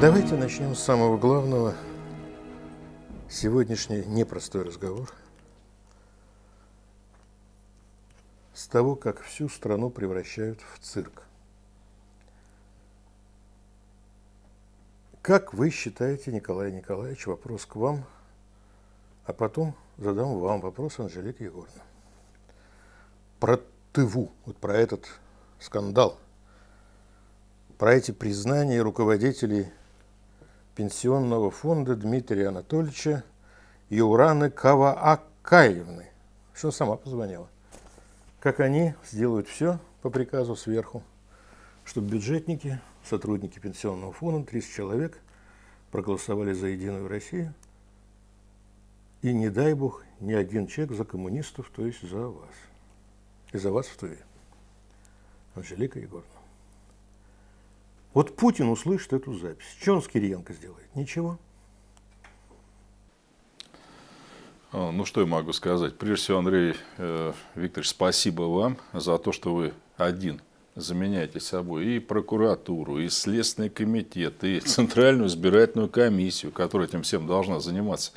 Давайте начнем с самого главного. Сегодняшний непростой разговор. С того, как всю страну превращают в цирк. Как вы считаете, Николай Николаевич, вопрос к вам, а потом задам вам вопрос, Анжелика Егоровна. Про ТВУ, вот про этот скандал, про эти признания руководителей пенсионного фонда Дмитрия Анатольевича Ураны Каваакаевны, что сама позвонила. Как они сделают все по приказу сверху, чтобы бюджетники, сотрудники пенсионного фонда, 30 человек, проголосовали за Единую Россию. И не дай бог, ни один человек за коммунистов, то есть за вас. И за вас в Туве. Анжелика Егоровна. Вот Путин услышит эту запись. Что он с Кириенко сделает? Ничего. А, ну, что я могу сказать? Прежде всего, Андрей э, Викторович, спасибо вам за то, что вы один заменяете собой и прокуратуру, и Следственный комитет, и Центральную избирательную комиссию, которая этим всем должна заниматься.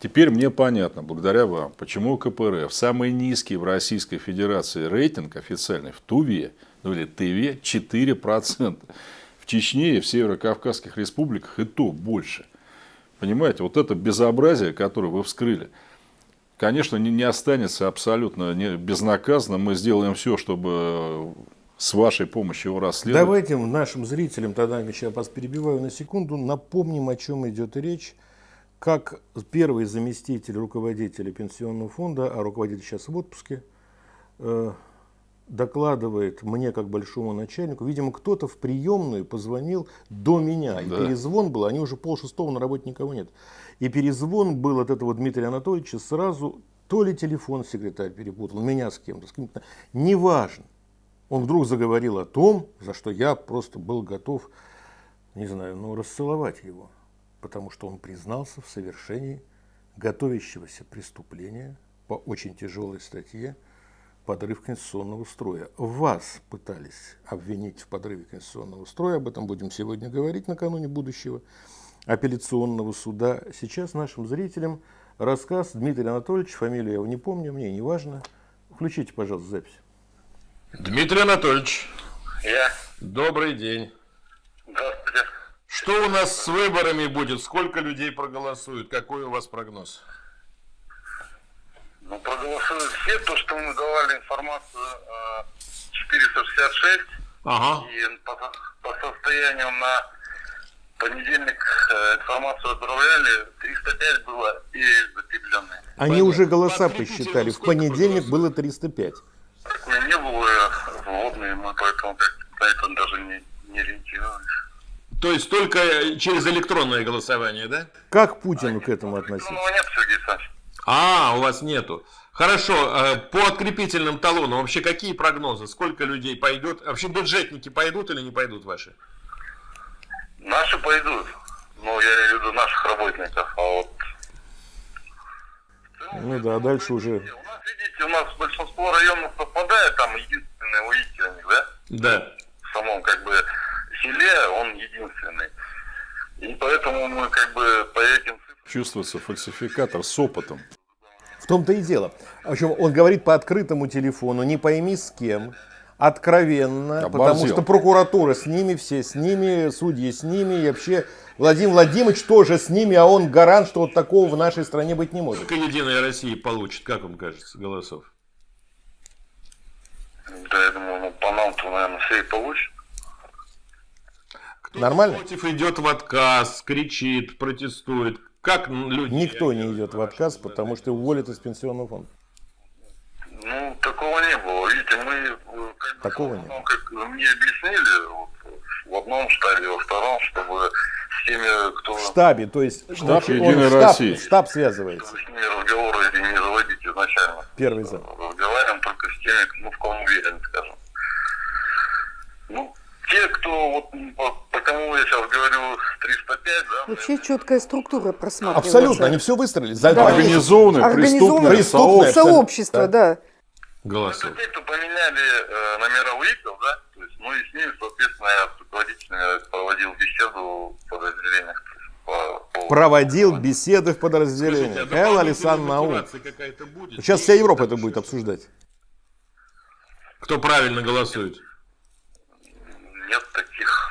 Теперь мне понятно, благодаря вам, почему КПРФ самый низкий в Российской Федерации рейтинг официальный в Туве, ну или Тыве 4% в Чечне и в Северо-Кавказских республиках и то больше. Понимаете, вот это безобразие, которое вы вскрыли, конечно, не, не останется абсолютно не, безнаказанно. Мы сделаем все, чтобы с вашей помощью его расследовать. Давайте нашим зрителям, тогда я вас перебиваю на секунду, напомним, о чем идет речь. Как первый заместитель руководителя пенсионного фонда, а руководитель сейчас в отпуске, э, докладывает мне, как большому начальнику, видимо, кто-то в приемную позвонил до меня. И да. перезвон был, они уже полшестого на работе никого нет. И перезвон был от этого Дмитрия Анатольевича сразу, то ли телефон секретарь перепутал, меня с кем-то, с кем-то, неважно. Он вдруг заговорил о том, за что я просто был готов, не знаю, ну, расцеловать его. Потому что он признался в совершении готовящегося преступления по очень тяжелой статье – подрыв конституционного строя. Вас пытались обвинить в подрыве конституционного строя, об этом будем сегодня говорить накануне будущего апелляционного суда. Сейчас нашим зрителям рассказ Дмитрия Анатольевича, фамилию я его не помню, мне не важно. Включите, пожалуйста, запись. Дмитрий Анатольевич. Я. Добрый день. Здравствуйте. Что у нас с выборами будет? Сколько людей проголосуют? Какой у вас прогноз? Ну, проголосуют все. То, что мы давали информацию 466. Э, ага. И по, по состоянию на понедельник э, информацию отправляли, 305 было и закрепленные. Они Понятно. уже голоса посчитали. В понедельник было 305. Такое не было вводные, мы поэтому на это даже не, не ориентировались. То есть только через электронное голосование, да? Как Путину а к этому относится? нет, Сергей Александрович. А, у вас нету. Хорошо, э, по открепительным талонам вообще какие прогнозы? Сколько людей пойдет? Вообще бюджетники пойдут или не пойдут ваши? Наши пойдут. Ну, я имею в виду наших работников. А вот... Ну да, дальше уже... У нас, видите, у нас большинство районов совпадает, там единственный у да? Да. В самом, как бы, селе он единственный. И поэтому мы, как бы, по этим Чувствуется фальсификатор с опытом. В том-то и дело. В общем, он говорит по открытому телефону, не пойми с кем, откровенно, Оборзел. потому что прокуратура с ними, все с ними, судьи с ними, и вообще Владимир Владимирович тоже с ними, а он гарант, что вот такого в нашей стране быть не может. Сколько Единая Россия получит, как вам кажется, голосов? Да, я думаю, ну, по нам-то, наверное, все и получит. Кто Нормально? против идет в отказ, кричит, протестует. Как люди... Никто не идет в отказ, потому что уволят из пенсионного фонда. Ну, такого не было. Видите, мы... Э, как такого не было. Как мне объяснили, вот, в одном штабе, во втором, чтобы с теми, кто... В штабе, то есть штаб, Единой штаб, России. штаб связывается. Чтобы с ними разговоры не заводить изначально. Первый зам. Разговариваем только с теми, ну, в ком уверен, скажем. Ну, те, кто, вот, по, по кому я сейчас говорю, 305, да? Вообще четкая структура просматривается. Абсолютно, они все выстроили. За да. Организованное, преступное, преступное сообщество, да. Голосуют. Те, кто поменяли э, номера УИКов, да, то есть, ну и с ними, соответственно, я руководителями проводил беседу в подразделениях. По, по- Проводил беседы в Скажите, подразделениях. Элла дополнительная Александр Наум. Сейчас вся Европа это будет обсуждать. Кто правильно голосует? Нет таких.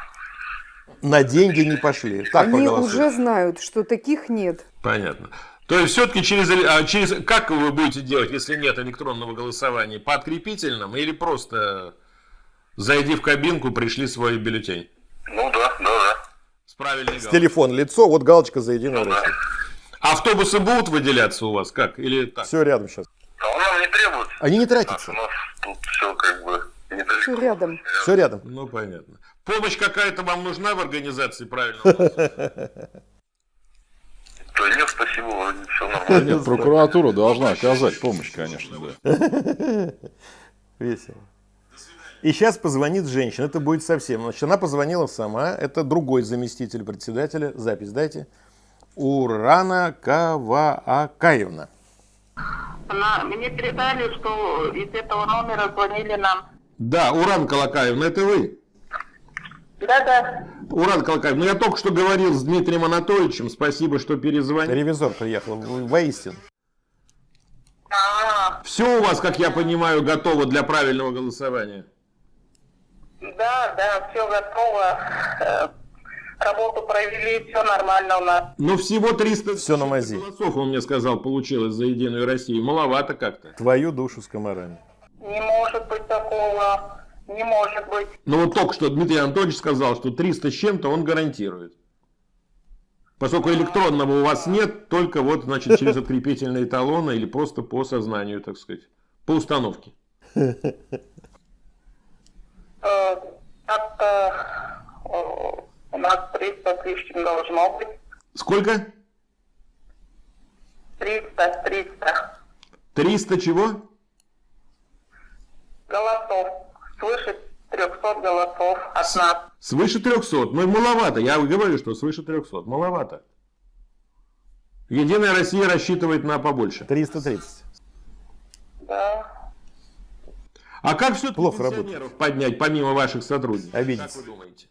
На деньги не пошли. Так Они уже знают, что таких нет. Понятно. То есть все-таки через, а через... Как вы будете делать, если нет электронного голосования? По открепительным или просто зайди в кабинку, пришли свой бюллетень? Ну да, да, да. С правильной С галочкой. телефон, лицо, вот галочка за Единую Россию. Автобусы будут выделяться у вас? Как? Или так? Все рядом сейчас. А нам не требуется. Они не тратятся. у нас тут все как бы. Все рядом. Все рядом. Ну, понятно. Помощь какая-то вам нужна в организации голосования? Да нет, спасибо, вроде все нормально. Нет, прокуратура должна оказать помощь, конечно, да. Весело. И сейчас позвонит женщина, это будет совсем. Значит, она позвонила сама, это другой заместитель председателя, запись дайте, Урана Каваакаевна. Она, мне передали, что из этого номера звонили нам. Да, Уран Колокаевна, это вы? Да-да. Уран Колокаев, ну я только что говорил с Дмитрием Анатольевичем, спасибо, что перезвонили. Ревизор приехал, в- воистину. А, Все у вас, как я понимаю, готово для правильного голосования? да, да, все готово. Э, Работу провели, все нормально у нас. Ну всего 300 Всё на мази. голосов, он мне сказал, получилось за Единую Россию. Маловато как-то. Твою душу с комарами. Не может быть такого. Не может быть. Но вот только что Дмитрий Анатольевич сказал, что 300 с чем-то он гарантирует. Поскольку электронного у вас нет, только вот, значит, через открепительные талоны или просто по сознанию, так сказать, по установке. Э, э, у нас 300 с лишним должно быть. Сколько? 300, 300 300 чего? Голосов. Свыше 300 голосов от нас. Свыше 300. Ну, маловато. Я говорю, что свыше 300. Маловато. Единая Россия рассчитывает на побольше. 330. Да. А как все Плохо пенсионеров поднять, помимо ваших сотрудников? Обидеться. Как вы думаете?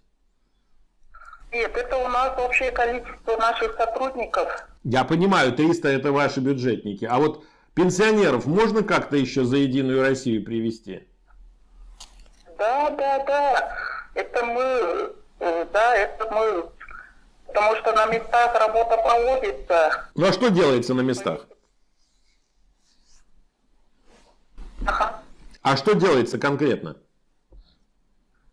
Нет, это у нас общее количество наших сотрудников. Я понимаю, 300 это ваши бюджетники. А вот пенсионеров можно как-то еще за Единую Россию привести? Да, да, да. Это мы, э, да, это мы. Потому что на местах работа проводится. Ну а что делается на местах? Ага. А что делается конкретно?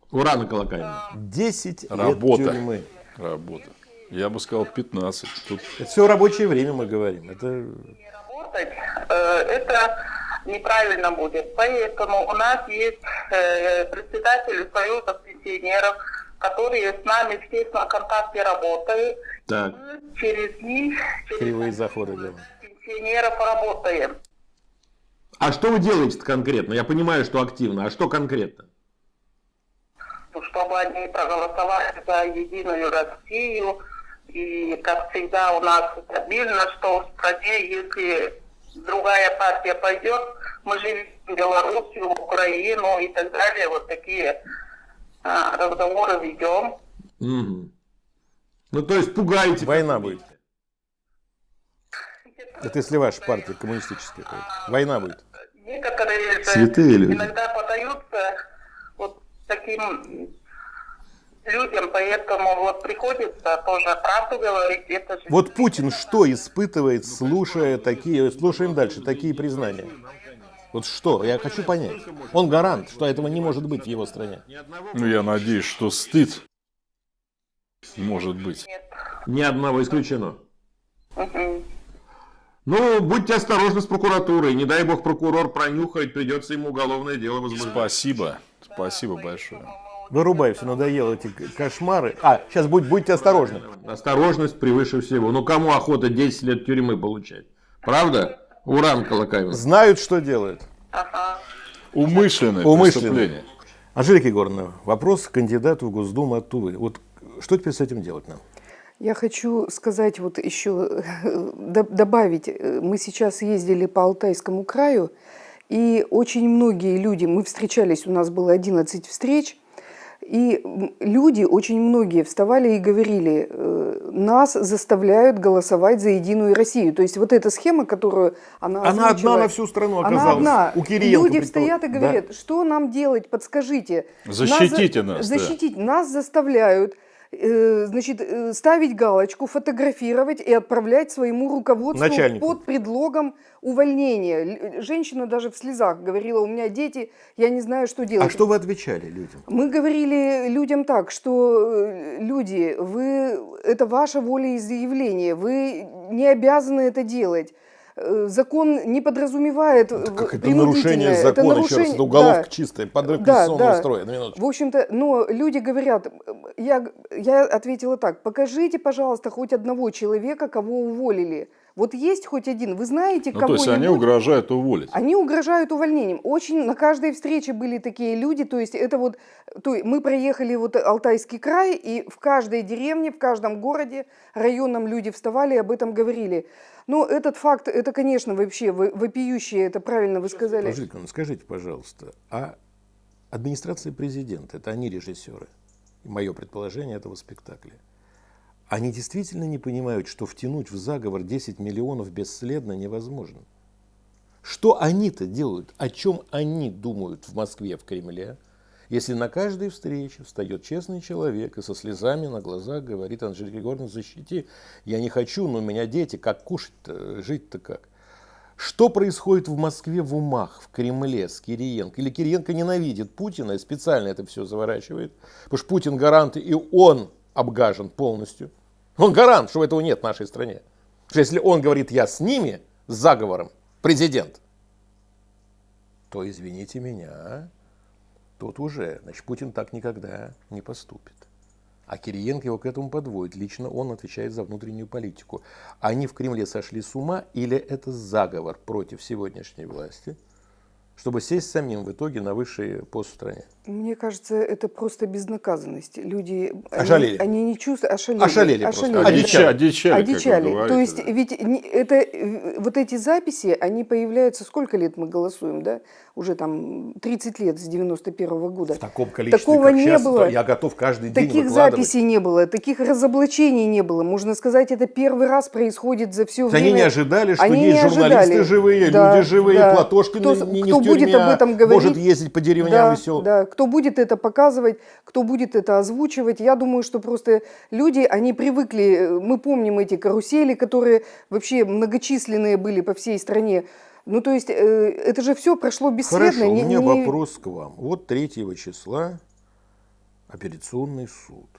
Урана Колокаевна. 10 лет Работа. тюрьмы. Работа. Я бы сказал 15. Тут Это все рабочее время мы говорим. Это Не работать, э, это неправильно будет. Поэтому у нас есть э, председатель Союза пенсионеров, которые с нами в тесном контакте работают. Так. Мы через них, через кривые заходы делаем. пенсионеров работаем. А что вы делаете конкретно? Я понимаю, что активно. А что конкретно? Ну, чтобы они проголосовали за Единую Россию. И, как всегда, у нас стабильно, что в стране, если другая партия пойдет, мы живем в Белоруссию, в Украину и так далее. Вот такие а, разговоры ведем. Мгм. Ну то есть пугаете. Война будет. Это если ваша партия коммунистическая. будет. Война будет. Некоторые же Святые люди. иногда подаются вот таким людям, поэтому вот приходится тоже правду говорить. Это же Вот Путин что испытывает, слушая такие, слушаем дальше, такие признания? Вот что? Я хочу понять. Он гарант, что этого не может быть в его стране. Ну, я надеюсь, что стыд может быть. нет. Ни одного исключено. Ну, будьте осторожны с прокуратурой. Не дай бог прокурор пронюхает, придется ему уголовное дело возбуждать. Спасибо. Спасибо большое. Вырубай, все надоело эти кошмары. А, сейчас будь, будьте осторожны. Осторожность превыше всего. Ну, кому охота 10 лет тюрьмы получать? Правда? Уран Колокаевна. Знают, что делают. Ага. Умышленное, Умышленное. преступление. Анжелика Егоровна, вопрос к кандидату в Госдуму от Тувы. Вот что теперь с этим делать нам? Я хочу сказать вот еще, д- добавить, э, мы сейчас ездили по Алтайскому краю, и очень многие люди, мы встречались, у нас было 11 встреч, И люди, очень многие вставали и говорили, э, нас заставляют голосовать за Единую Россию. То есть вот эта схема, которую она Она одна на всю страну она оказалась. одна. У Кириенко, Люди стоят и Да. говорят, что нам делать, подскажите. Защитите за- нас, да. Защитить нас заставляют значит, э, ставить галочку, фотографировать и отправлять своему руководству Начальнику. под предлогом увольнения. Л- Женщина даже в слезах говорила, у меня дети, я не знаю, что делать. А что вы отвечали людям? Мы говорили людям так, что э, люди, вы, это ваша волеизъявление, вы не обязаны это делать. Э, Закон не подразумевает э, Как это нарушение Это закона, еще раз, нарушение- это уголовка да. чистая, подрыв Да, конституционного да. строя. На минуточку. В общем-то, но люди говорят, я, я ответила так, покажите, пожалуйста, хоть одного человека, кого уволили. Вот есть хоть один, вы знаете Ну, то есть они угрожают уволить. Они угрожают увольнением. Очень на каждой встрече были такие люди. То есть это вот, то есть мы проехали вот Алтайский край, и в каждой деревне, в каждом городе, районном люди вставали и об этом говорили. Но этот факт, это, конечно, вообще во- вопиющее, это правильно вы сказали. Положите, ну, скажите, пожалуйста, а администрация президента, это они режиссеры, мое предположение этого спектакля, они действительно не понимают, что втянуть в заговор 10 миллионов бесследно невозможно? Что они-то делают? О чем они думают в Москве, в Кремле? Если на каждой встрече встает честный человек и со слезами на глазах говорит, Анжелика Григорьевна, защити, я не хочу, но у меня дети, как кушать-то, жить-то как? Что происходит в Москве в умах, в Кремле с Кириенко? Или Кириенко ненавидит Путина и специально это все заворачивает? Потому что Путин гарант, и он обгажен полностью. Он гарант, что этого нет в нашей стране. Что если он говорит, я с ними, с заговором, президент, то, извините меня, тут уже, значит, Путин так никогда не поступит. А Кириенко его к этому подводит. Лично он отвечает за внутреннюю политику. Они в Кремле сошли с ума или это заговор против сегодняшней власти, чтобы сесть самим в итоге на высший пост в стране? Мне кажется, это просто безнаказанность. Люди, они- Ошалели. Они, не чувствуют, ошалели. Ошалели просто. ошалели. Одичали. Одичали, как вы Одичали. говорите, То есть да. ведь не- это, вот эти записи, они появляются, сколько лет мы голосуем, да? Уже там 30 лет, с 91 года. В таком количестве, Такого не сейчас, было. я готов каждый день Таких записей не было, таких разоблачений не было. Можно сказать, это первый раз происходит за все время. Они не ожидали, что Они есть журналисты ожидали. живые, Да, люди живые, да. Платошкин Кто, не, не кто в будет об этом говорить? может ездить по деревням да, веселым. Да, кто будет это показывать, кто будет это озвучивать. Я думаю, что просто люди, они привыкли, мы помним эти карусели, которые вообще многочисленные были по всей стране. Ну, то есть, э, это же все прошло бесследно. Хорошо, у не- меня не- вопрос к вам. Вот 3 числа апелляционный суд.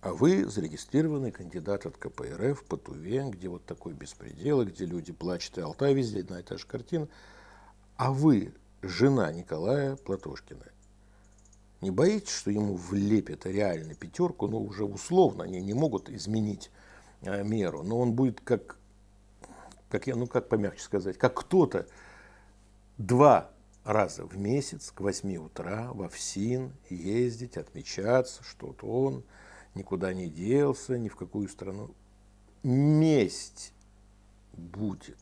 А вы зарегистрированный кандидат от КПРФ по Туве, где вот такой беспредел, где люди плачут, и Алтай везде одна и та же картина. А вы, жена Николая Платошкина, не боитесь, что ему влепят реально пятерку, ну уже условно, они не могут изменить э, меру, но он будет как, как я, ну как помягче сказать, как кто-то два раза в месяц к 8 утра в ФСИН ездить, отмечаться, что вот он никуда не делся, ни в какую страну. Месть будет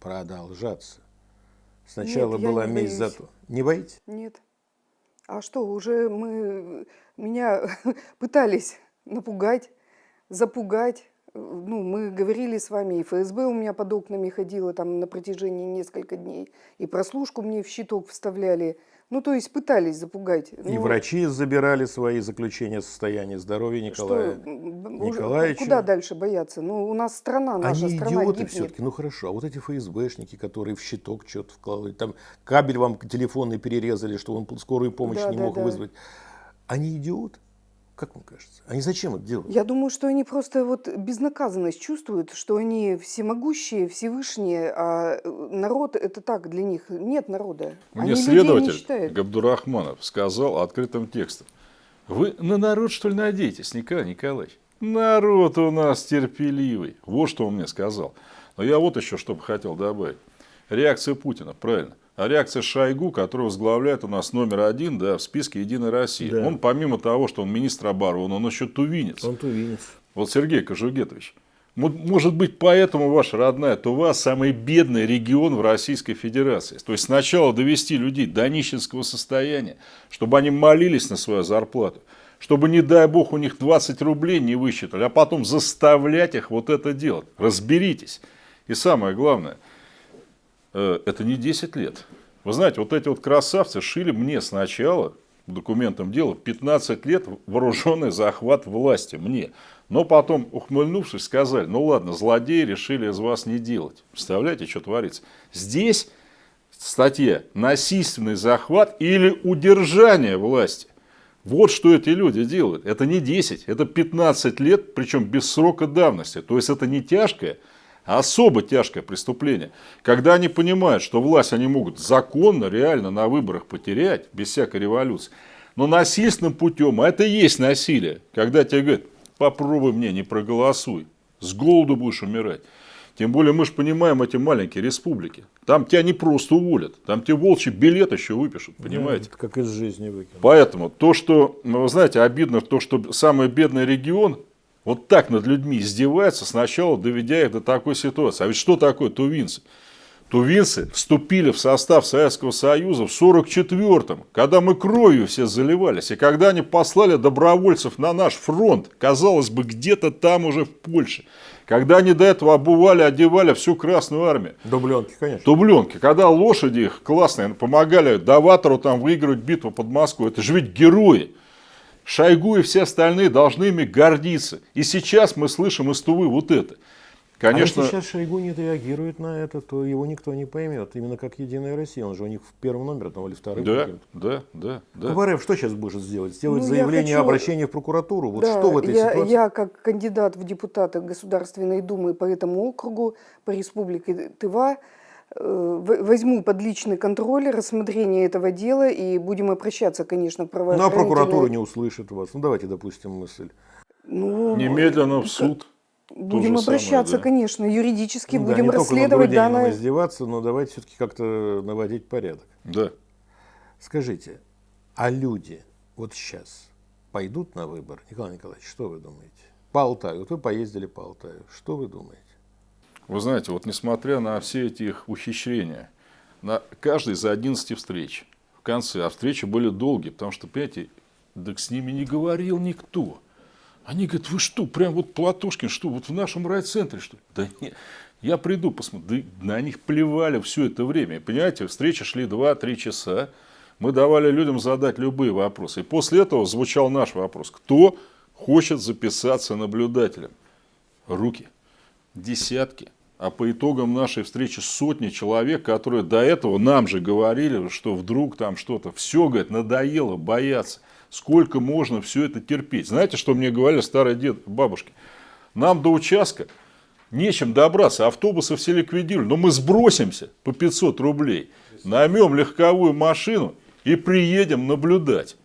продолжаться. Сначала Нет, была месть за то. Не боитесь? Нет. А что, уже мы, меня пытались напугать, запугать. Ну, мы говорили с вами, и ФСБ у меня под окнами ходила там на протяжении нескольких дней, и прослушку мне в щиток вставляли. Ну, то есть пытались запугать. И Ну, врачи забирали свои заключения о состоянии здоровья что, Николая. уже Николаевича. Куда дальше бояться? Ну, у нас страна, наша Они страна идиоты все-таки, ну хорошо, а вот эти ФСБшники, которые в щиток что-то вкладывают, там кабель вам телефонный перерезали, что он скорую помощь Да, не да, мог да. вызвать. Они идиоты? Как вам кажется? Они зачем это делают? Я думаю, что они просто вот безнаказанность чувствуют, что они всемогущие, всевышние, а э, народ это так для них. Нет народа. Мне они не следователь считают. Габдурахманов сказал открытым текстом. Вы на народ, что ли, надеетесь, Николай Николаевич? Народ у нас терпеливый. Вот что он мне сказал. Но я вот еще что бы хотел добавить. Реакция Путина, правильно. А реакция Шойгу, который возглавляет у нас номер один да, в списке «Единой России». Да. Он помимо того, что он министр обороны, он еще тувинец. Он тувинец. Вот Сергей Кожугетович, Мо- Может быть, поэтому ваша родная, вас самый бедный регион в Российской Федерации. То есть сначала довести людей до нищенского состояния, чтобы они молились на свою зарплату, чтобы, не дай бог, у них 20 рублей не высчитали, а потом заставлять их вот это делать. Разберитесь. И самое главное, это не 10 лет. Вы знаете, вот эти вот красавцы шили мне сначала, по документам дела, 15 лет вооруженный захват власти мне. Но потом, ухмыльнувшись, сказали, ну ладно, злодеи решили из вас не делать. Представляете, что творится? Здесь статья «Насильственный захват или удержание власти». Вот что эти люди делают. Это не 10, это 15 лет, причем без срока давности. То есть это не тяжкое, особо тяжкое преступление. Когда они понимают, что власть они могут законно, реально на выборах потерять, без всякой революции, но насильственным путем, а это и есть насилие, когда тебе говорят, попробуй мне, не проголосуй, с голоду будешь умирать. Тем более мы же понимаем эти маленькие республики. Там тебя не просто уволят, там тебе волчий билет еще выпишут, понимаете? Это как из жизни выкинуть. Поэтому то, что, ну, вы знаете, обидно то, что самый бедный регион вот так над людьми издевается, сначала доведя их до такой ситуации. А ведь что такое тувинцы? Тувинцы вступили в состав Советского Союза в 1944-м, когда мы кровью все заливались, и когда они послали добровольцев на наш фронт, казалось бы, где-то там уже в Польше, когда они до этого обували, одевали всю Красную Армию, Дубленки, конечно. Дубленки, когда лошади их классные помогали Даватору там выигрывать битву под Москвой, это же ведь герои. Шойгу и все остальные должны ими гордиться. И сейчас мы слышим из Тувы вот это. Конечно, А если сейчас Шойгу не реагирует на это, то его никто не поймет. Именно как Единая Россия. Он же у них в первом номере там, или вторым. да, да, да, да. Кабарев что сейчас будет сделать? Сделать Ну, заявление, хочу- обращение в прокуратуру? Вот Да, что в этой я, ситуации? я как кандидат в депутаты Государственной Думы по этому округу, по республике Тыва, возьму под личный контроль рассмотрение этого дела и будем обращаться, конечно, в Ну, а прокуратура не услышит вас. Ну, давайте допустим мысль. Ну, Немедленно в суд. Будем же самое, обращаться, да. конечно, юридически Ну да, будем не только над расследовать данное. издеваться, но давайте все-таки как-то наводить порядок. Да. Скажите, а люди вот сейчас пойдут на выбор? Николай Николаевич, что вы думаете? По Алтаю. Вот вы поездили по Алтаю. Что вы думаете? Вы знаете, вот несмотря на все эти их ухищрения, на каждой из 11 встреч, в конце, а встречи были долгие, потому что, понимаете, так с ними не говорил никто. Они говорят, вы что, прям вот Платошкин, что, вот в нашем райцентре, что ли?» Да нет, я приду, посмотрю. Да на них плевали все это время. Понимаете, встречи шли 2-3 часа. Мы давали людям задать любые вопросы. И после этого звучал наш вопрос. Кто хочет записаться наблюдателем? Руки десятки, а по итогам нашей встречи сотни человек, которые до этого нам же говорили, что вдруг там что-то, все, говорит, надоело бояться. Сколько можно все это терпеть? Знаете, что мне говорили старые дед, бабушки? Нам до участка нечем добраться, автобусы все ликвидировали, но мы сбросимся по 500 рублей, наймем легковую машину и приедем наблюдать.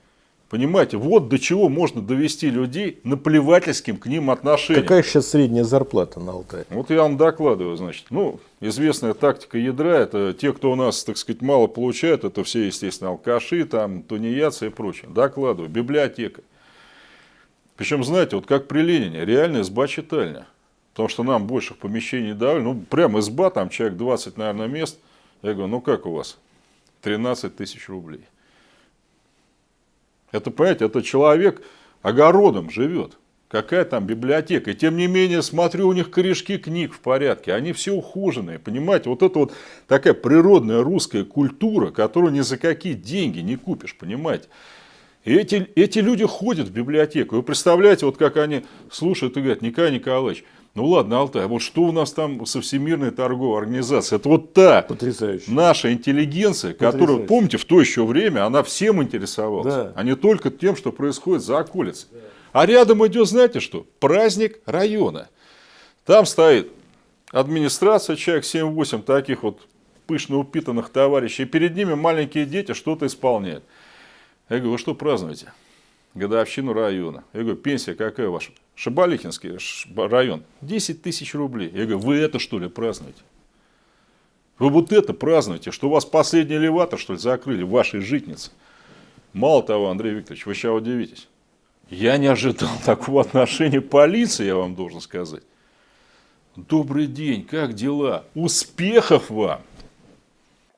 Понимаете, вот до чего можно довести людей наплевательским к ним отношением. Какая сейчас средняя зарплата на Алтае? Вот я вам докладываю, значит. Ну, известная тактика ядра, это те, кто у нас, так сказать, мало получают, это все, естественно, алкаши, там, тунеядцы и прочее. Докладываю. Библиотека. Причем, знаете, вот как при Ленине, реально изба-читальня. Потому что нам больше помещений давали. Ну, прям изба, там человек 20, наверное, мест. Я говорю, ну как у вас? 13 тысяч рублей. Это, понимаете, это человек огородом живет. Какая там библиотека. И тем не менее, смотрю, у них корешки книг в порядке. Они все ухоженные. Понимаете, вот это вот такая природная русская культура, которую ни за какие деньги не купишь, понимаете. И эти, эти люди ходят в библиотеку. Вы представляете, вот как они слушают и говорят, Николай Николаевич, ну ладно, Алтай, а вот что у нас там со Всемирной торговой организацией? Это вот та Потрясающе. наша интеллигенция, которая, Потрясающе. помните, в то еще время, она всем интересовалась, Да. а не только тем, что происходит за околицей. А рядом идет, знаете что? Праздник района. Там стоит администрация, человек 7-8 таких вот пышно упитанных товарищей, и перед ними маленькие дети что-то исполняют. Я говорю, вы что празднуете? Годовщину района. Я говорю, пенсия какая ваша? Шабалихинский район. 10 тысяч рублей. Я говорю, вы это что ли празднуете? Вы вот это празднуете, что у вас последний элеватор, что ли, закрыли в вашей житнице. Мало того, Андрей Викторович, вы сейчас удивитесь. Я не ожидал такого отношения полиции, я вам должен сказать. Добрый день, как дела? Успехов вам!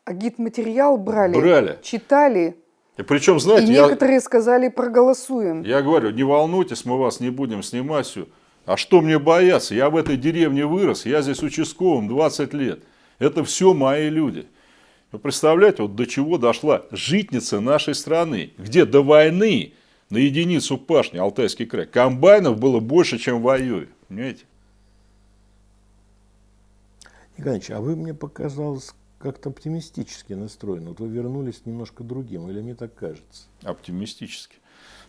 А гид-материал брали, Брали. читали, И причем, и знаете, я, некоторые сказали проголосуем. я говорю, не волнуйтесь, мы вас не будем снимать все. А что мне бояться? Я в этой деревне вырос, я здесь участковым 20 лет. Это все мои люди. Вы представляете, вот до чего дошла житница нашей страны, где до войны на единицу пашни Алтайский край комбайнов было больше, чем в воюе. Понимаете? Николаевич, а вы мне показалось как-то оптимистически настроены. Вот вы вернулись немножко другим, или мне так кажется? Оптимистически.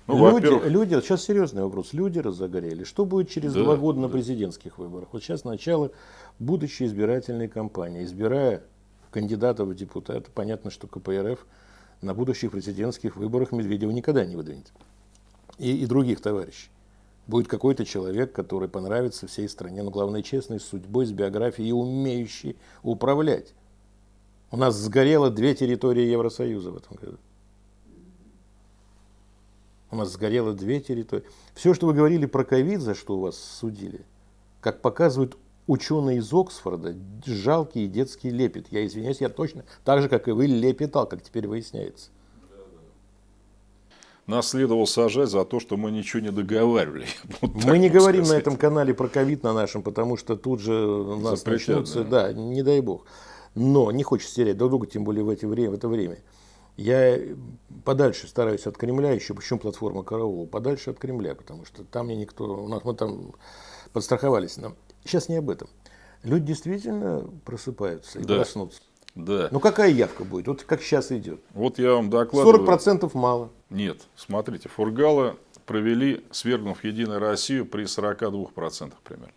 Ну, люди, люди, сейчас серьезный вопрос. Люди разогорели. Что будет через Да, два года на да. президентских выборах? Вот сейчас начало будущей избирательной кампании. Избирая кандидатов в депутаты, понятно, что КПРФ на будущих президентских выборах Медведева никогда не выдвинет. И, и других товарищей. Будет какой-то человек, который понравится всей стране, но главное честный, с судьбой, с биографией и умеющий управлять. У нас сгорело две территории Евросоюза в этом году. У нас сгорело две территории. Все, что вы говорили про ковид, за что вас судили, как показывают ученые из Оксфорда, жалкий детский лепет. Я извиняюсь, я точно, так же, как и вы, лепетал, как теперь выясняется. нас следовало сажать за то, что мы ничего не договаривали. Вот Мы не говорим на сказать. этом канале про ковид на нашем, потому что тут же у нас Запретят, начнутся, да. не дай бог. Но не хочется терять друг друга, тем более в, эти время, в это время. Я подальше стараюсь от Кремля, еще почему платформа Караул, подальше от Кремля, потому что там мне никто, у нас мы там подстраховались. Нам. Сейчас не об этом. Люди действительно просыпаются и Да. проснутся. Да. Ну какая явка будет? Вот как сейчас идет. Вот я вам докладываю. 40% мало. Нет, смотрите, Фургала провели, свергнув Единую Россию при 42% примерно.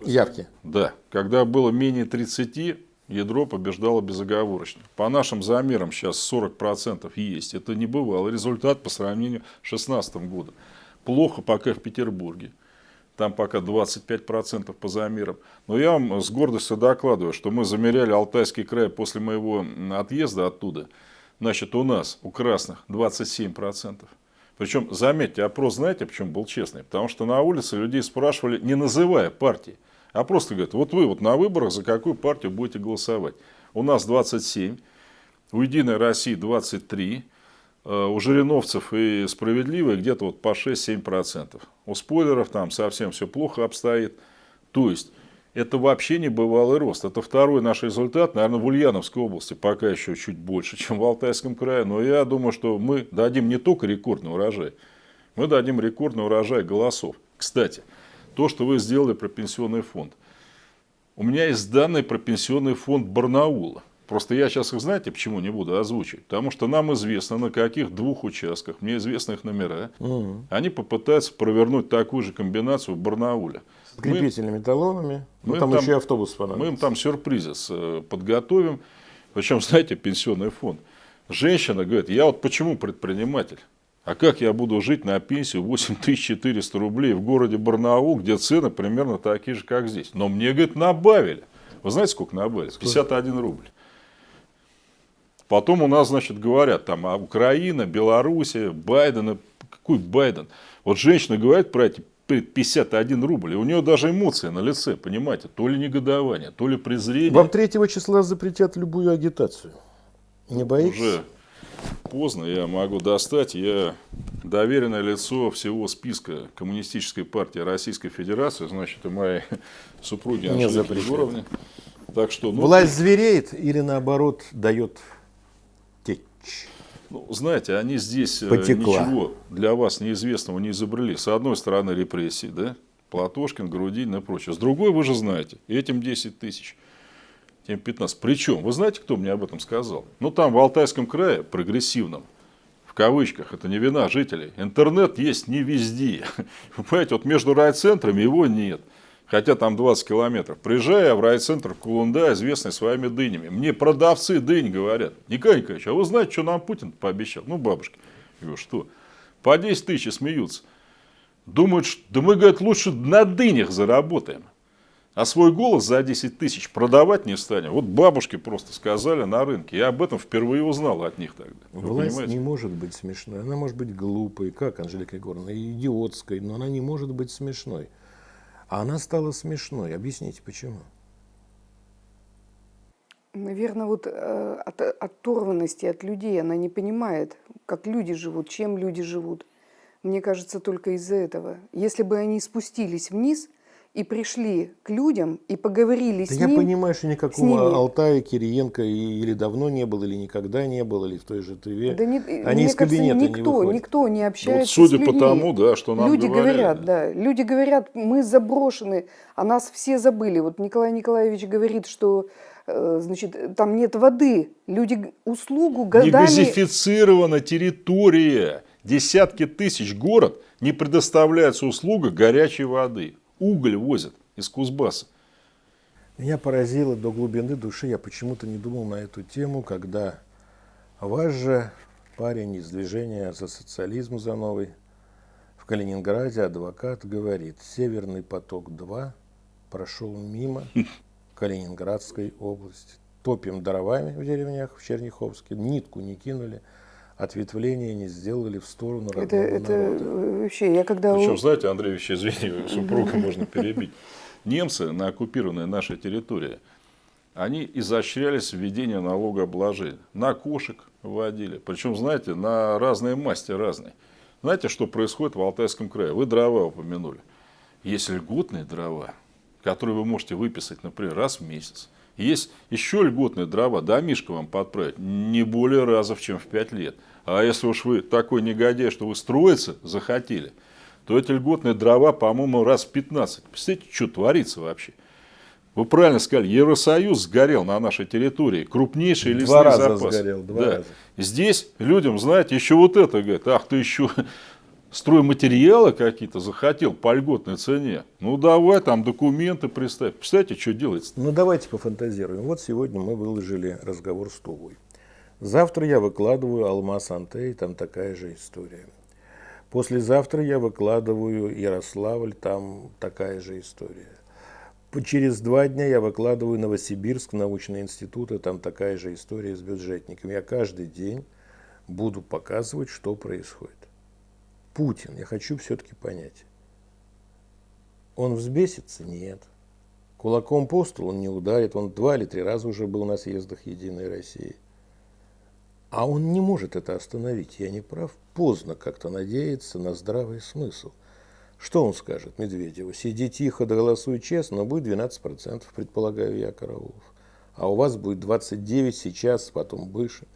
Явки. Да, когда было менее 30, ядро побеждало безоговорочно. По нашим замерам сейчас 40% есть. Это не бывало. Результат по сравнению с 2016 годом. Плохо пока в Петербурге. Там пока 25% по замерам. Но я вам с гордостью докладываю, что мы замеряли Алтайский край после моего отъезда оттуда. Значит, у нас, у красных, 27%. Причем, заметьте, опрос знаете, почему был честный? Потому что на улице людей спрашивали, не называя партии, а просто говорят, вот вы вот на выборах за какую партию будете голосовать. У нас 27, у Единой России 23, э, у Жириновцев и Справедливой где-то вот по 6-7%. У спойлеров там совсем все плохо обстоит. То есть, это вообще не бывалый рост. Это второй наш результат, наверное, в Ульяновской области пока еще чуть больше, чем в Алтайском крае. Но я думаю, что мы дадим не только рекордный урожай, мы дадим рекордный урожай голосов. Кстати, то, что вы сделали про пенсионный фонд. У меня есть данные про пенсионный фонд Барнаула. Просто я сейчас их, знаете, почему не буду озвучивать? Потому что нам известно, на каких двух участках, мне известны их номера, они попытаются провернуть такую же комбинацию в Барнауле. С крепительными талонами. Ну, мы там, там- еще и автобус Мы им понадобится. там сюрпризы э, подготовим. Причем, знаете, пенсионный фонд. Женщина говорит, я вот почему предприниматель? А как я буду жить на пенсию 8400 рублей в городе Барнаул, где цены примерно такие же, как здесь? Но мне, говорит, набавили. Вы знаете, сколько набавили? 51 рубль. Потом у нас, значит, говорят, там, а Украина, Белоруссия, Байден, какой Байден? Вот женщина говорит про эти 51 рубль, и у нее даже эмоции на лице, понимаете, то ли негодование, то ли презрение. Вам 3 числа запретят любую агитацию. Не боитесь? Уже поздно, я могу достать. Я доверенное лицо всего списка Коммунистической партии Российской Федерации, значит, и моей супруги Анжелики. Егоровны. Так что, ну, Власть звереет или наоборот дает течь? ну, знаете, они здесь э, Потекла. ничего для вас неизвестного не изобрели. С одной стороны репрессии, да, Платошкин, Грудинин и прочее. С другой, вы же знаете, этим 10 тысяч, тем 15. Причем, вы знаете, кто мне об этом сказал? Ну, там в Алтайском крае, прогрессивном, в кавычках, это не вина жителей, интернет есть не везде. Вы понимаете, вот между райцентрами его нет. Хотя там 20 километров. Приезжая в райцентр Кулунда, известный своими дынями. Мне продавцы дынь говорят. Николай Николаевич, а вы знаете, что нам Путин пообещал? Ну, бабушки. Я говорю, что? По 10 тысяч смеются. Думают, что да мы, говорят, лучше на дынях заработаем. А свой голос за 10 тысяч продавать не станем. Вот бабушки просто сказали на рынке. Я об этом впервые узнал от них тогда. Вы Власть понимаете? не может быть смешной. Она может быть глупой, как Анжелика Егоровна, идиотской, но она не может быть смешной. А она стала смешной. Объясните, почему? Наверное, вот э, от оторванности от людей она не понимает, как люди живут, чем люди живут. Мне кажется, только из-за этого. Если бы они спустились вниз и пришли к людям и поговорили Да с я ним, понимаю, что никакого. Алтая, Кириенко и- или давно не было, или никогда не было, или в той же ТВ. Да не- Они мне из кажется, кабинета не никто, выходят. никто не Вот общается судя с по тому, да, что нам Люди говорили. говорят, да, люди говорят, мы заброшены, а нас все забыли. Вот Николай Николаевич говорит, что э, значит, там нет воды. Люди услугу Не годами... газифицирована территория. Десятки тысяч город не предоставляется услуга горячей воды. Уголь возят из Кузбасса. Меня поразило до глубины души, я почему-то не думал на эту тему, когда ваш же парень из движения за социализм за новый в Калининграде, адвокат, говорит, Северный поток-2 прошел мимо Калининградской области. Топим дровами в деревнях в Черняховске, нитку не кинули, ответвления не сделали в сторону родного Это, это народа. вообще, я когда... Причем, знаете, Андреевич, извини, супруга можно перебить. Немцы на оккупированной нашей территории, они изощрялись в введении налогообложения. На кошек вводили. Причем, знаете, на разные масти разные. Знаете, что происходит в Алтайском крае? Вы дрова упомянули. Есть льготные дрова, которые вы можете выписать, например, раз в месяц. Есть еще льготные дрова, домишко вам подправить, не более раза, чем в 5 лет. А если уж вы такой негодяй, что вы строиться захотели, то эти льготные дрова, по-моему, раз в 15. Представляете, что творится вообще? Вы правильно сказали, Евросоюз сгорел на нашей территории. Крупнейшие Два лесные раза запасы. сгорел, два Да. раза. Здесь людям, знаете, еще вот это говорят, ах, ты еще стройматериалы какие-то захотел по льготной цене. Ну давай там документы представь. Представляете, что делается? Ну давайте пофантазируем. Вот сегодня мы выложили разговор с Тувой. Завтра я выкладываю Алмаз Антей, там такая же история. Послезавтра я выкладываю Ярославль, там такая же история. Через два дня я выкладываю Новосибирск, научный институт, и там такая же история с бюджетниками. Я каждый день буду показывать, что происходит. Путин, я хочу все-таки понять. Он взбесится? Нет. Кулаком по столу он не ударит. Он два или три раза уже был на съездах Единой России. А он не может это остановить. Я не прав. Поздно как-то надеяться на здравый смысл. Что он скажет Медведеву? Сиди тихо, да голосуй честно, но будет 12%, предполагаю я, Караулов. А у вас будет 29 сейчас, потом выше.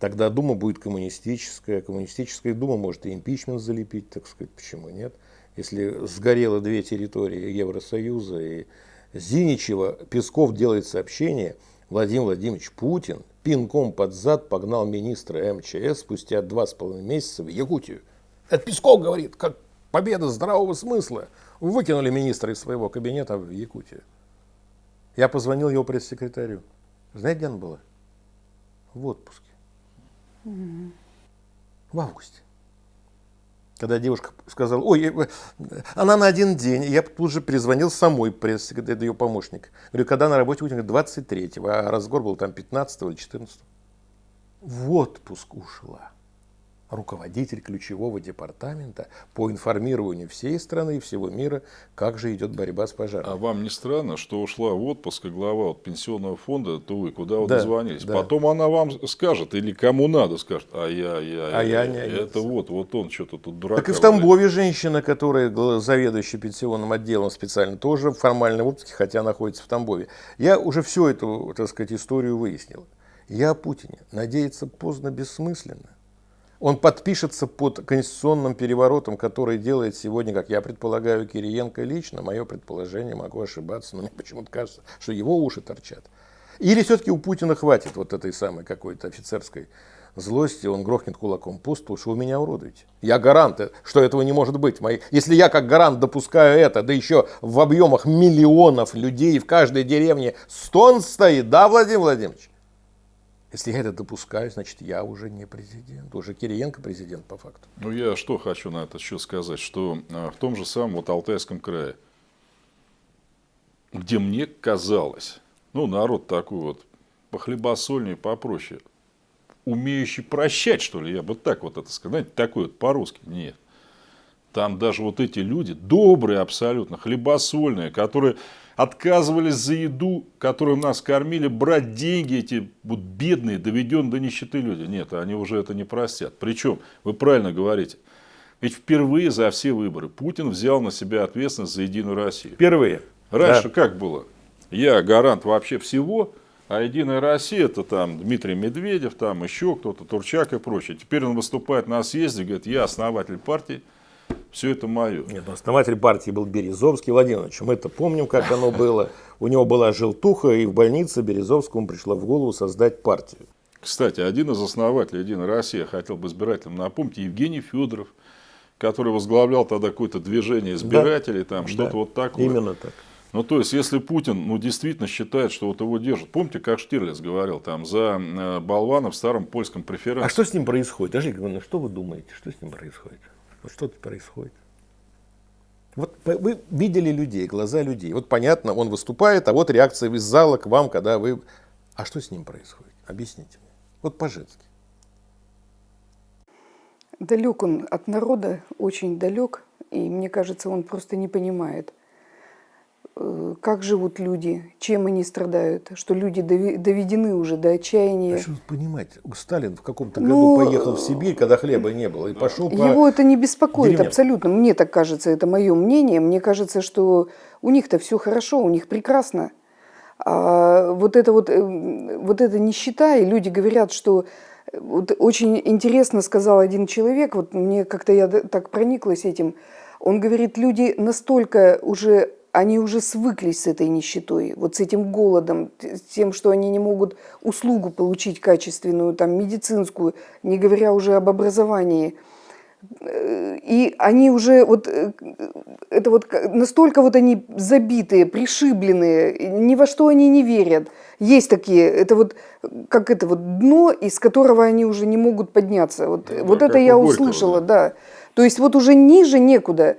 Тогда Дума будет коммунистическая. Коммунистическая Дума может и импичмент залепить, так сказать, почему нет? Если сгорело две территории Евросоюза и Зиничева, Песков делает сообщение, Владимир Владимирович Путин пинком под зад погнал министра МЧС спустя два с половиной месяца в Якутию. Это Песков говорит, как победа здравого смысла. Выкинули министра из своего кабинета в Якутию. Я позвонил его пресс-секретарю. Знаете, где она была? В отпуске. В августе. Когда девушка сказала, ой, она на один день, я тут же перезвонил самой пресс-секретарь, ее помощник. Говорю, когда на работе говорит, 23-го, а разговор был там 15 или 14 В отпуск ушла руководитель ключевого департамента по информированию всей страны и всего мира, как же идет борьба с пожаром. А вам не странно, что ушла в отпуск и глава вот пенсионного фонда, то вы куда вы Да, дозвонились? да. Потом она вам скажет, или кому надо скажет, а я, я, А я не Это вот, вот он что-то тут дурака. Так и в. Тамбове женщина, которая заведующая пенсионным отделом специально, тоже формально в отпуске, хотя находится в Тамбове. Я уже всю эту, так сказать, историю выяснил. Я о Путине. Надеяться поздно бессмысленно. Он подпишется под конституционным переворотом, который делает сегодня, как я предполагаю, Кириенко лично. Мое предположение, могу ошибаться, но мне почему-то кажется, что его уши торчат. Или все-таки у Путина хватит вот этой самой какой-то офицерской злости, он грохнет кулаком по столу, что вы меня уродуете. Я гарант, э, что этого не может быть. Если я как гарант допускаю это, да еще в объемах миллионов людей, в каждой деревне стон стоит, да, Владимир Владимирович? Если я это допускаю, значит, я уже не президент. Уже Кириенко президент по факту. Ну, я что хочу на этот счет сказать, что а, в том же самом вот Алтайском крае, где мне казалось, ну, народ такой вот похлебосольнее, попроще, умеющий прощать, что ли, я бы так вот это сказал, знаете, такой вот по-русски, нет. Там даже вот эти люди, добрые абсолютно, хлебосольные, которые отказывались за еду, которую нас кормили, брать деньги эти вот бедные, доведенные до нищеты люди. Нет, они уже это не простят. Причем, вы правильно говорите, ведь впервые за все выборы Путин взял на себя ответственность за Единую Россию. Впервые. Раньше Да. как было? Я гарант вообще всего, а Единая Россия это там Дмитрий Медведев, там еще кто-то, Турчак и прочее. Теперь он выступает на съезде, говорит, я основатель партии, все это мое. Нет, ну, основатель партии был Березовский Владимирович. Мы это помним, как оно было. У него была желтуха, и в больнице Березовскому пришло в голову создать партию. Кстати, один из основателей Единой России, хотел бы избирателям напомнить, Евгений Федоров, который возглавлял тогда какое-то движение избирателей, там что-то Да, вот такое. Именно так. Ну, то есть, если Путин, ну, действительно считает, что вот его держат. Помните, как Штирлиц говорил, там, за э, болвана в старом польском преферансе. А что с ним происходит? Ажик Ивановна, что вы думаете, что с ним происходит? Вот что тут происходит? Вот вы видели людей, глаза людей. Вот понятно, он выступает, а вот реакция из зала к вам, когда вы... А что с ним происходит? Объясните мне. Вот по-женски. Далек он от народа, очень далек, и мне кажется, он просто не понимает, как живут люди, чем они страдают, что люди доведены уже до отчаяния. тут понимать? Сталин в каком-то Ну, году поехал в Сибирь, когда хлеба не было, и пошел по... Его это не беспокоит деревням. абсолютно. Мне так кажется, это мое мнение. Мне кажется, что у них-то все хорошо, у них прекрасно. А вот это вот, э, вот эта нищета, и люди говорят, что э, вот очень интересно сказал один человек, вот мне как-то я так прониклась этим, он говорит, люди настолько уже, они уже свыклись с этой нищетой, вот с этим голодом, с тем, что они не могут услугу получить качественную, там, медицинскую, не говоря уже об образовании. Э, И они уже вот э, это вот настолько вот они забитые, пришибленные, ни во что они не верят. Есть такие, это вот как это вот дно, из которого они уже не могут подняться. Вот, Ну вот да, это как я услышала, да. То есть вот уже ниже некуда.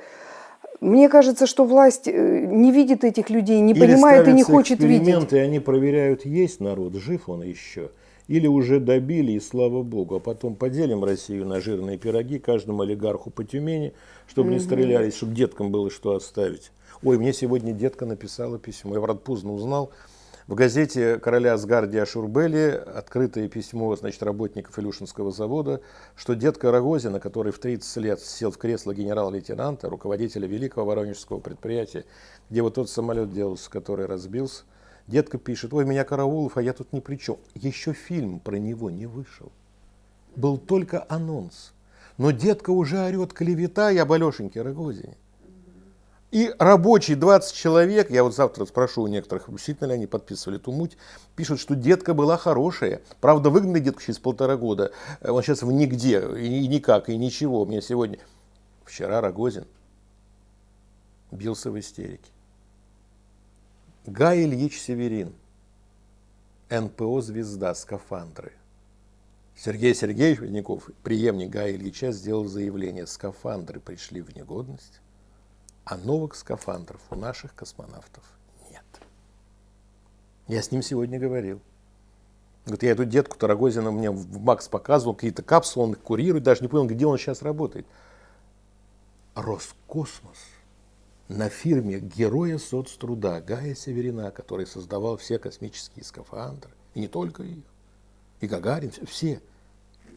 Мне кажется, что власть э, не видит этих людей, не Или понимает и не хочет видеть. и они проверяют, есть народ, жив он еще. Или уже добили, и слава богу. А потом поделим Россию на жирные пироги, каждому олигарху по Тюмени, чтобы не стрелялись, чтобы деткам было что оставить. Ой, мне сегодня детка написала письмо. Я, правда, поздно узнал. В газете короля Асгардия Шурбели открытое письмо значит, работников Илюшинского завода, что детка Рогозина, который в 30 лет сел в кресло генерал-лейтенанта, руководителя великого воронежского предприятия, где вот тот самолет делался, который разбился, детка пишет, ой, меня Караулов, а я тут ни при чем. Еще фильм про него не вышел. Был только анонс. Но детка уже орет клевета и об Алешеньке Рогозине. И рабочий 20 человек, я вот завтра спрошу у некоторых, действительно ли они подписывали эту муть, пишут, что детка была хорошая. Правда, выгнали детку через полтора года. Э, Он сейчас в нигде, и никак, и ничего. Мне сегодня... Вчера Рогозин бился в истерике. Гай Ильич Северин, НПО «Звезда», скафандры. Сергей Сергеевич Водников, преемник Гая Ильича, сделал заявление, скафандры пришли в негодность, а новых скафандров у наших космонавтов нет. Я с ним сегодня говорил. Говорит, я эту детку Тарагозина мне в Макс показывал, какие-то капсулы, он их курирует, даже не понял, где он сейчас работает. Роскосмос на фирме героя соцтруда Гая Северина, который создавал все космические скафандры, и не только их, и Гагарин, все.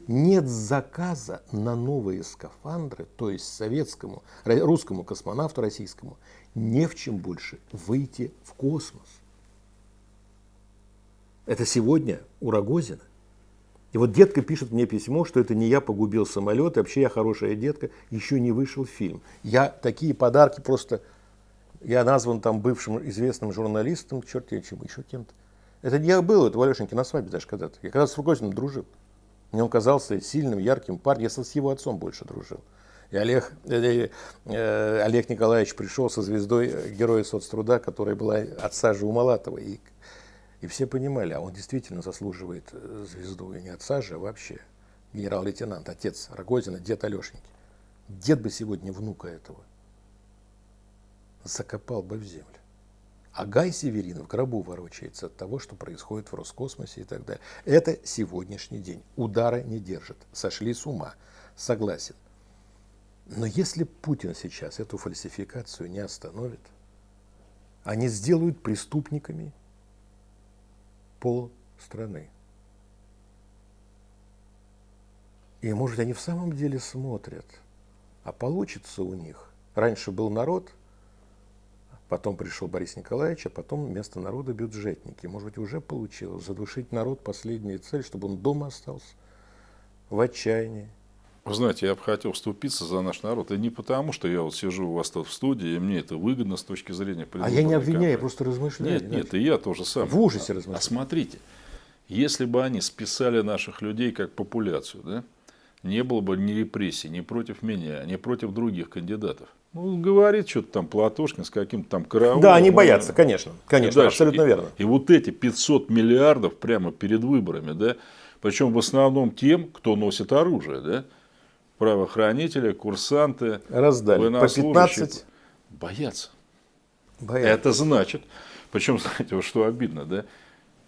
Нет заказа на новые скафандры, то есть советскому, русскому космонавту российскому, не в чем больше выйти в космос. Это сегодня у Рогозина. И вот детка пишет мне письмо, что это не я погубил самолет, и вообще я хорошая детка, еще не вышел фильм. Я такие подарки просто, я назван там бывшим известным журналистом, черт я чем, еще кем-то. Это не я был, это у Алешеньки на свадьбе даже когда-то. Я когда с Рогозиным дружил. Мне он казался сильным, ярким парнем. Я с его отцом больше дружил. И Олег, э, э, Олег Николаевич пришел со звездой э, Героя соцтруда, которая была отца же у Малатова. И, и все понимали, а он действительно заслуживает э, звезду. И не отца же, а вообще генерал-лейтенант, отец Рогозина, дед Алешеньки. Дед бы сегодня внука этого закопал бы в землю. А Гай Северин в гробу ворочается от того, что происходит в Роскосмосе и так далее. Это сегодняшний день. Удара не держит. Сошли с ума. Согласен. Но если Путин сейчас эту фальсификацию не остановит, они сделают преступниками пол страны. И может они в самом деле смотрят, а получится у них. Раньше был народ, потом пришел Борис Николаевич, а потом вместо народа бюджетники. Может быть уже получилось задушить народ последняя цель, чтобы он дома остался в отчаянии. Вы знаете, я бы хотел вступиться за наш народ. И не потому, что я вот сижу у вас тут в студии, и мне это выгодно с точки зрения А я не обвиняю, я просто размышляю. Нет, нет, и я тоже сам. В ужасе А размышляю. смотрите, если бы они списали наших людей как популяцию, да, не было бы ни репрессий, ни против меня, ни против других кандидатов. Ну, говорит что-то там Платошкин с каким-то там караулом. Да, они боятся, конечно. и Конечно, дальше. абсолютно верно. И вот эти 500 миллиардов прямо перед выборами, да, причем в основном тем, кто носит оружие, да, правоохранители, курсанты, Раздали. По военнослужащие. 15 Боятся. боятся. Это значит, причем, знаете, вот что обидно, да?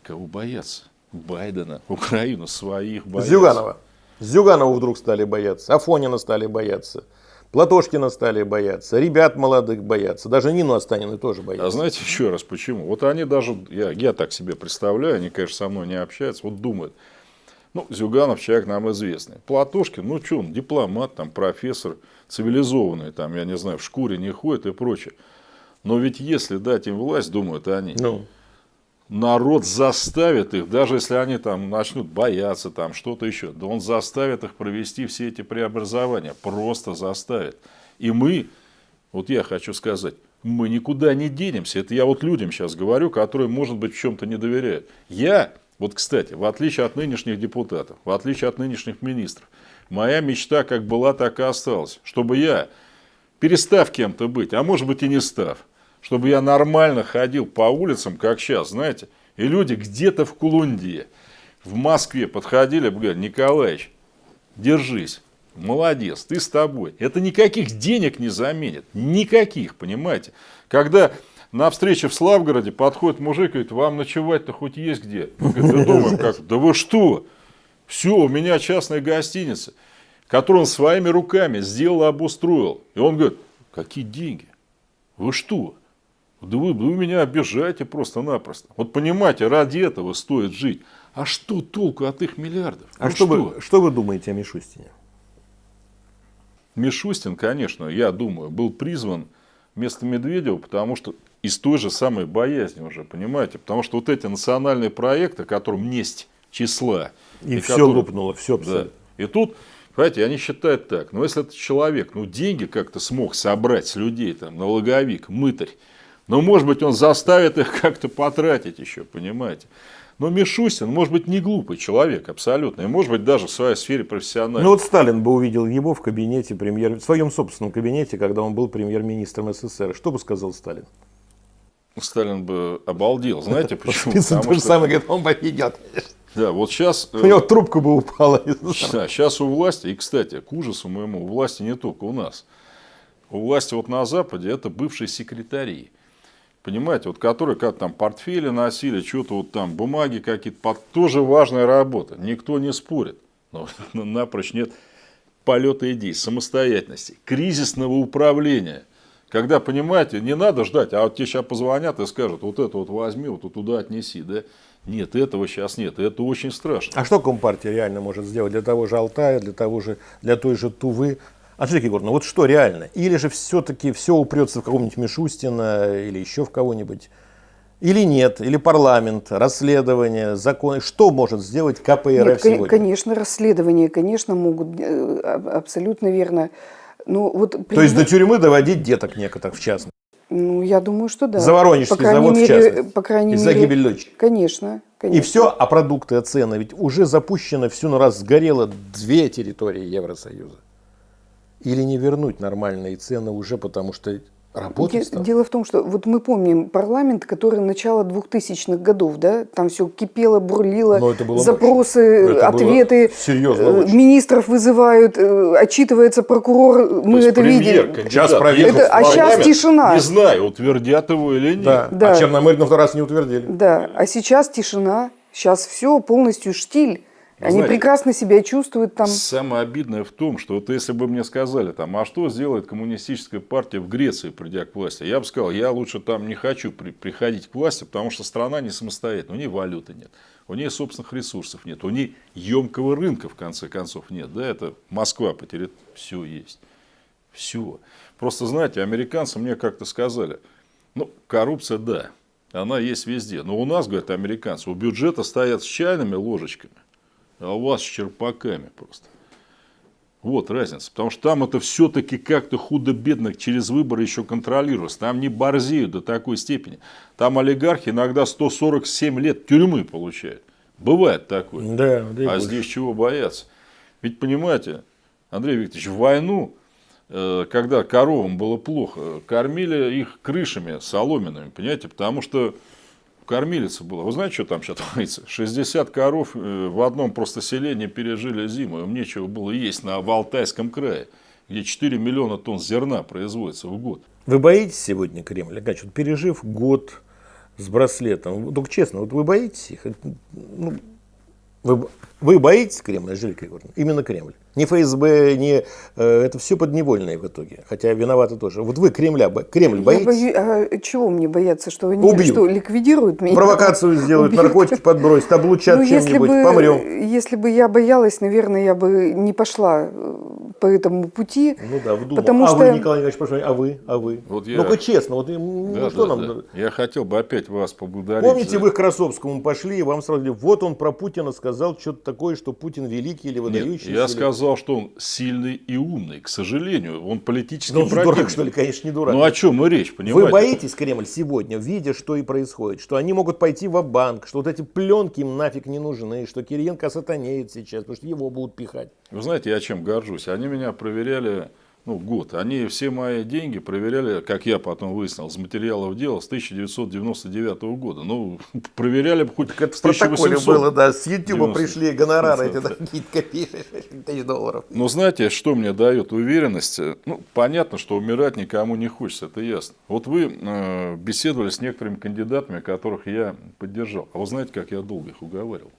Кого боятся? Байдена, Украину, своих боятся. Зюганова. Зюганова вдруг стали бояться, Афонина стали бояться, Платошкина стали бояться, ребят молодых боятся, даже Нину Останину тоже А боятся. знаете еще раз почему? Вот они даже, я, я так себе представляю, они, конечно, со мной не общаются, вот думают, ну, Зюганов человек нам известный. Платошкин, ну, что он, дипломат, там, профессор, цивилизованный, там, я не знаю, в шкуре не ходит и прочее. Но ведь если дать им власть, думают они, Ну, народ заставит их, даже если они там начнут бояться, там что-то еще, да он заставит их провести все эти преобразования, просто заставит. И мы, вот я хочу сказать, мы никуда не денемся. Это я вот людям сейчас говорю, которые, может быть, в чем-то не доверяют. Я, вот, кстати, в отличие от нынешних депутатов, в отличие от нынешних министров, моя мечта как была, так и осталась. Чтобы я, перестав кем-то быть, а может быть и не став, чтобы я нормально ходил по улицам, как сейчас, знаете, и люди где-то в Кулунде, в Москве подходили, говорят, Николаевич, держись, молодец, ты с тобой. Это никаких денег не заменит, никаких, понимаете. Когда на встрече в Славгороде подходит мужик и говорит, вам ночевать-то хоть есть где? Мы думаем, как, да вы что? Все, у меня частная гостиница, которую он своими руками сделал, обустроил. И он говорит, какие деньги? Вы что? Да вы, вы меня обижаете просто-напросто. Вот понимаете, ради этого стоит жить. А что толку от их миллиардов? а Ну что, Вы, что вы думаете о Мишустине? Мишустин, конечно, я думаю, был призван вместо Медведева, потому что из той же самой боязни уже, понимаете? Потому что вот эти национальные проекты, которым несть числа. И, все которые- лопнуло, все Да. абсолютно. И тут, понимаете, они считают так, ну если этот человек, ну деньги как-то смог собрать с людей, там, налоговик, мытарь, ну может быть он заставит их как-то потратить еще, понимаете. Но Мишустин, может быть, не глупый человек абсолютно, и может быть даже в своей сфере профессиональной. Ну вот Сталин бы увидел его в кабинете премьер, в своем собственном кабинете, когда он был премьер-министром СССР. Что бы сказал Сталин? Сталин бы обалдел, знаете почему? Спицын то же что- самое, говорит, он победит. Да, вот сейчас... У него трубка бы упала. Да, сейчас у власти, и, кстати, к ужасу моему, у власти не только у нас. У власти вот на Западе это бывшие секретари. Понимаете, вот которые как там портфели носили, что-то вот там, бумаги какие-то, под- тоже важная работа, никто не спорит. Но напрочь нет полета идей, самостоятельности, кризисного управления. Когда, понимаете, не надо ждать, а вот тебе сейчас позвонят и скажут, вот это вот возьми, вот туда отнеси, да? Нет, этого сейчас нет, это очень страшно. А что Компартия реально может сделать для того же Алтая, для того же, для той же Тувы? Анжелика Егоровна, вот что реально? Или же все-таки все упрется в какого-нибудь Мишустина или еще в кого-нибудь? Или нет? Или парламент, расследование, законы? Что может сделать КПРФ Нет, сегодня? конечно, расследования, конечно, могут, э, аб- абсолютно верно. Ну, вот, То есть до тюрьмы доводить деток некоторых в частности. ну, я думаю, что да. За Воронежский по завод в мере, частности. По крайней И за мере, гибель дочери. Конечно, конечно. И все, а продукты, а цены? Ведь уже запущено, всю на раз сгорело две территории Евросоюза. Или не вернуть нормальные цены уже, потому что работать стало? Дело в том, что вот мы помним парламент, который начало 2000-х годов, да, там все кипело, бурлило, Но это было запросы. Это ответы, э, министров вызывают, э, отчитывается прокурор, мы есть это кандидат, Сейчас Это- а парламент, тишина. Не знаю, утвердят его или нет. Да. Да. А Черномырдин второй раз не утвердили. Да, а сейчас тишина, сейчас все полностью штиль. Они Знаете, прекрасно себя чувствуют там. Самое обидное в том, что вот если бы мне сказали, там, а что сделает коммунистическая партия в Греции, придя к власти, я бы сказал, я лучше там не хочу при- приходить к власти, потому что страна не самостоятельная, у нее валюты нет, у нее собственных ресурсов нет, у нее емкого рынка, в конце концов, нет. Да, это Москва потеряет, все есть. Все. Просто, знаете, американцы мне как-то сказали, ну, коррупция, да, она есть везде. Но у нас, говорят американцы, у бюджета стоят с чайными ложечками, а у вас с черпаками просто. Вот разница. Потому что там это все-таки как-то худо-бедно через выборы еще контролируется. Там не борзеют до такой степени. Там олигархи иногда 147 лет тюрьмы получают. Бывает такое. Да, да А здесь чего бояться? Ведь понимаете, Андрей Викторович, в войну, э, когда коровам было плохо, кормили их крышами соломенными, понимаете, потому что кормилица была. Вы знаете, что там сейчас творится? 60 коров э, в одном просто селении пережили зиму, им нечего было есть на Алтайском крае, где 4 миллиона тонн зерна производится в год. Вы боитесь сегодня Кремль? Гач, вот пережив год с браслетом, только честно, вот вы боитесь их? Ну, вы, вы боитесь Кремля, Анжелика Егоровна? Именно Кремль. Не ФСБ, не, э, это все подневольное в итоге. Хотя виноваты тоже. Вот вы Кремля, бо- Кремль Я боитесь? боюсь, а чего мне бояться, что они Убьют. что, ликвидируют меня? Провокацию сделают, Убьют. наркотики подбросят, облучат Ну, чем-нибудь, помрем. если бы я боялась, наверное, я бы не пошла э, по этому пути. Ну да, вдумал. Потому а что- вы, Николай Николаевич, прошу, а вы? А вы? Вот я- Ну-ка честно, вот, ну, Да, что да, нам... да. Я хотел бы опять вас поблагодарить. Помните, за- вы к Красовскому пошли, и вам сразу говорили, вот он про Путина сказал что-то такое, что Путин великий или Нет, выдающийся. я или- сказал, что он сильный и умный. К сожалению, он политический Ну, он противник. дурак, что ли, конечно, не дурак. Ну, о чем и речь, понимаете? Вы боитесь Кремль сегодня, видя, что и происходит, что они могут пойти в банк что вот эти пленки им нафиг не нужны, что Кириенко сатанеет сейчас, потому что его будут пихать. Вы знаете, я чем горжусь? Они меня проверяли ну, год. Они все мои деньги проверяли, как я потом выяснил, с материалов дела с 1999 года. Ну, проверяли бы хоть Это с в протоколе 1800. было, да, с 90. пришли гонорары, эти Да. какие-то копейки, тысяч долларов. Но знаете, что мне дает уверенность? Ну, понятно, что умирать никому не хочется, это ясно. Вот вы э, беседовали с некоторыми кандидатами, которых я поддержал. А вы знаете, как я долго их уговаривал?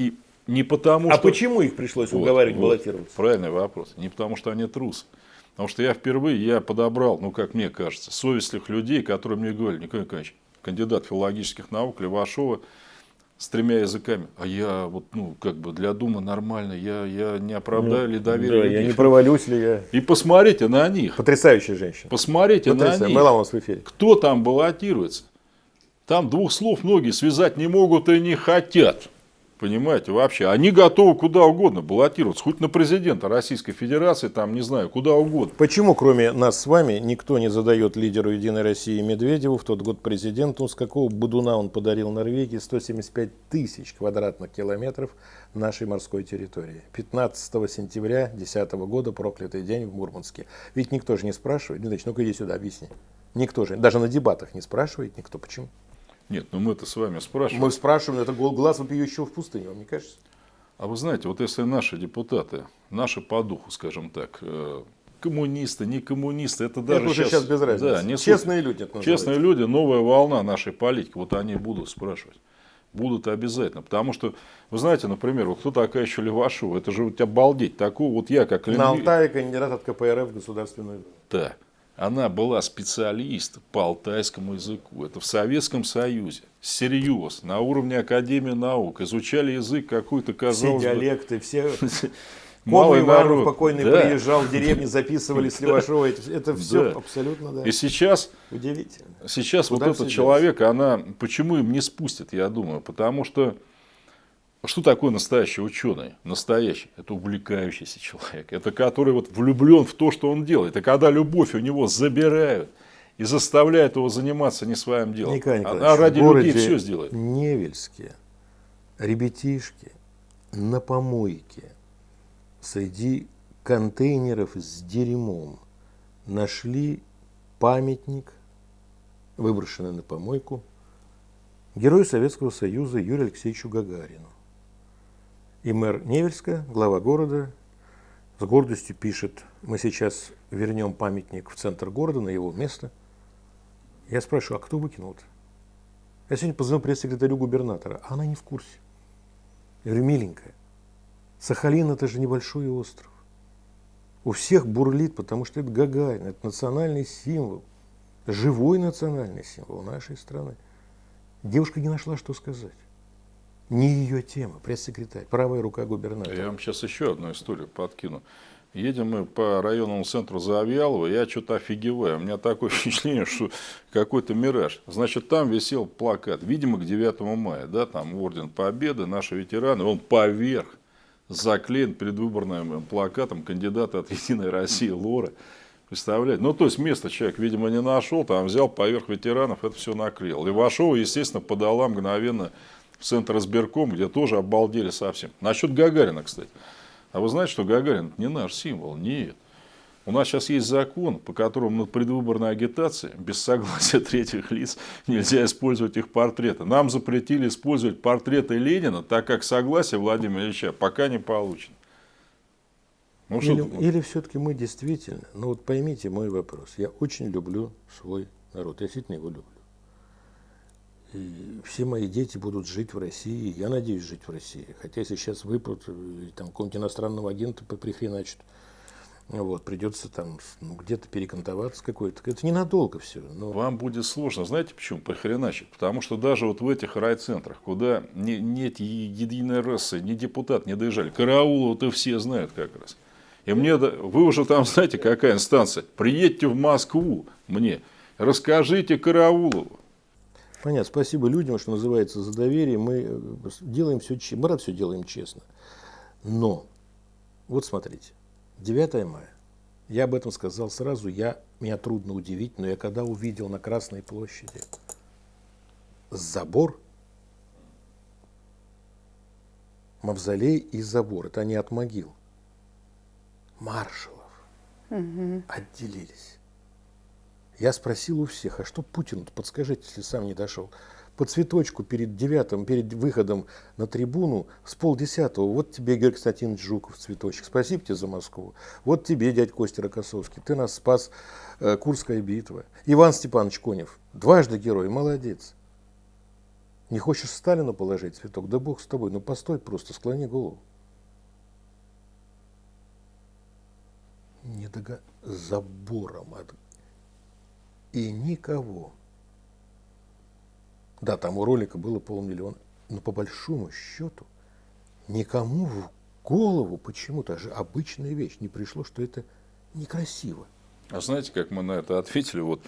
И не потому, А что... почему их пришлось Вот, уговаривать вот, баллотироваться? Правильный вопрос. Не потому, что они трусы. Потому что я впервые я подобрал, ну, как мне кажется, совестливых людей, которые мне говорили, Николай Николаевич, кандидат филологических наук Левашова, с тремя языками. А я вот, ну, как бы для Думы нормально, я, я не оправдаю ли доверие Да, я не провалюсь ли я. И посмотрите на них. Потрясающая женщина. Посмотрите на Потрясающе. них. Была у нас в эфире. Кто там баллотируется? Там двух слов многие связать не могут и не хотят. Понимаете, вообще. Они готовы куда угодно баллотироваться. Хоть на президента Российской Федерации, там, не знаю, куда угодно. Почему, кроме нас с вами, никто не задает лидеру Единой России Медведеву в тот год президенту, с какого будуна он подарил Норвегии 175 тысяч квадратных километров нашей морской территории? 15 сентября 2010 года, проклятый день в Мурманске. Ведь никто же не спрашивает. Значит, ну-ка иди сюда, объясни. Никто же, даже на дебатах не спрашивает никто. Почему? Нет, ну мы-то с вами спрашиваем. Мы спрашиваем, это глаз вопиющего в пустыне, вам не кажется? А вы знаете, вот если наши депутаты, наши по духу, скажем так, э, коммунисты, не коммунисты, это даже это уже сейчас, без разницы. Да, не суть. Честные люди это называется. Честные люди, новая волна нашей политики, вот они будут спрашивать. Будут обязательно. Потому что, вы знаете, например, вот кто такая еще Левашова? Это же вот обалдеть. Такого вот я, как На лингвист. Алтае кандидат от КПРФ в Государственную Думу. Да. Она была специалист по алтайскому языку. Это в Советском Союзе. Серьез. На уровне Академии наук. Изучали язык какой-то, Все казалось бы, диалекты, все малый Иванов народ. покойный Да. приезжал в деревню, записывали с Левашова. Это, все Да. абсолютно да. И сейчас удивительно. Сейчас Куда вот все этот человек, она, почему им не спустят, я думаю, потому что что такое настоящий ученый? Настоящий. Это увлекающийся человек. Это который вот влюблен в то, что он делает. Это когда любовь у него забирают и заставляют его заниматься не своим делом. Николай Она ради людей все сделает. Невельске ребятишки на помойке среди контейнеров с дерьмом нашли памятник, выброшенный на помойку, герою Советского Союза Юрию Алексеевичу Гагарину. И мэр Невельска, глава города, с гордостью пишет, мы сейчас вернем памятник в центр города, на его место. Я спрашиваю, а кто выкинул-то? Я сегодня позвонил пресс-секретарю губернатора, а она не в курсе. Я говорю, миленькая, Сахалин это же небольшой остров. У всех бурлит, потому что это Гагарин, это национальный символ, живой национальный символ нашей страны. Девушка не нашла, что сказать. Не ее тема, пресс-секретарь, правая рука губернатора. Я вам сейчас еще одну историю подкину. Едем мы по районному центру Завьялова, я что-то офигеваю. У меня такое впечатление, что какой-то мираж. Значит, там висел плакат, видимо, к 9 мая, да, там Орден Победы, наши ветераны, он поверх заклеен предвыборным плакатом кандидата от Единой России Лора. Представляете? Ну, то есть, место человек, видимо, не нашел, там взял поверх ветеранов, это все наклеил. Вошел, естественно, подала мгновенно центр избирком, где тоже обалдели совсем. Насчет Гагарина, кстати. А вы знаете, что Гагарин не наш символ? Нет. У нас сейчас есть закон, по которому над предвыборной агитацией без согласия третьих лиц нельзя использовать их портреты. Нам запретили использовать портреты Ленина, так как согласие Владимира Ильича пока не получено. Ну, или, или все-таки мы действительно, ну вот поймите мой вопрос, я очень люблю свой народ, я действительно его люблю. Все мои дети будут жить в России, я надеюсь жить в России. Хотя если сейчас выпрут, там какого-нибудь иностранного агента прихреначат, вот, придется там ну, где-то перекантоваться какой-то. Это ненадолго все. Но... Вам будет сложно. Знаете почему? Похреначить. Потому что даже вот в этих райцентрах, куда не, нет единой расы, ни депутат не доезжали, Караулова-то все знают как раз. И мне, вы уже там знаете, какая инстанция. Приедьте в Москву мне, расскажите Караулову. Понятно. Спасибо людям, что называется, за доверие. Мы э, делаем все, мы все делаем честно. Но, вот смотрите, 9 мая. Я об этом сказал сразу. Я, меня трудно удивить, но я когда увидел на Красной площади забор, мавзолей и забор, это не от могил, маршалов угу. отделились. Я спросил у всех, а что Путин, подскажите, если сам не дошел, по цветочку перед девятым, перед выходом на трибуну с полдесятого, вот тебе, Георгий Константинович Жуков, цветочек, спасибо тебе за Москву, вот тебе, дядь Костя Рокоссовский, ты нас спас, э, Курская битва. Иван Степанович Конев, дважды герой, молодец. Не хочешь Сталину положить цветок? Да бог с тобой, ну постой просто, склони голову. Не дога... забором от и никого. Да, там у ролика было полмиллиона, но по большому счету никому в голову почему-то же обычная вещь не пришло, что это некрасиво. А знаете, как мы на это ответили? Вот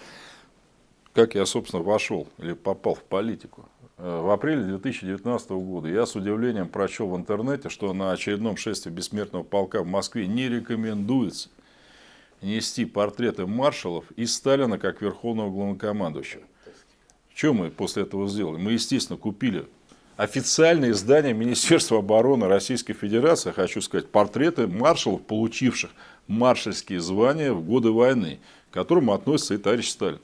как я, собственно, вошел или попал в политику. Э, в апреле 2019 года я с удивлением прочел в интернете, что на очередном шествии бессмертного полка в Москве не рекомендуется нести портреты маршалов и Сталина как верховного главнокомандующего. Что мы после этого сделали? Мы, естественно, купили официальное издание Министерства обороны Российской Федерации, хочу сказать, портреты маршалов, получивших маршальские звания в годы войны, к которым относится и товарищ Сталин.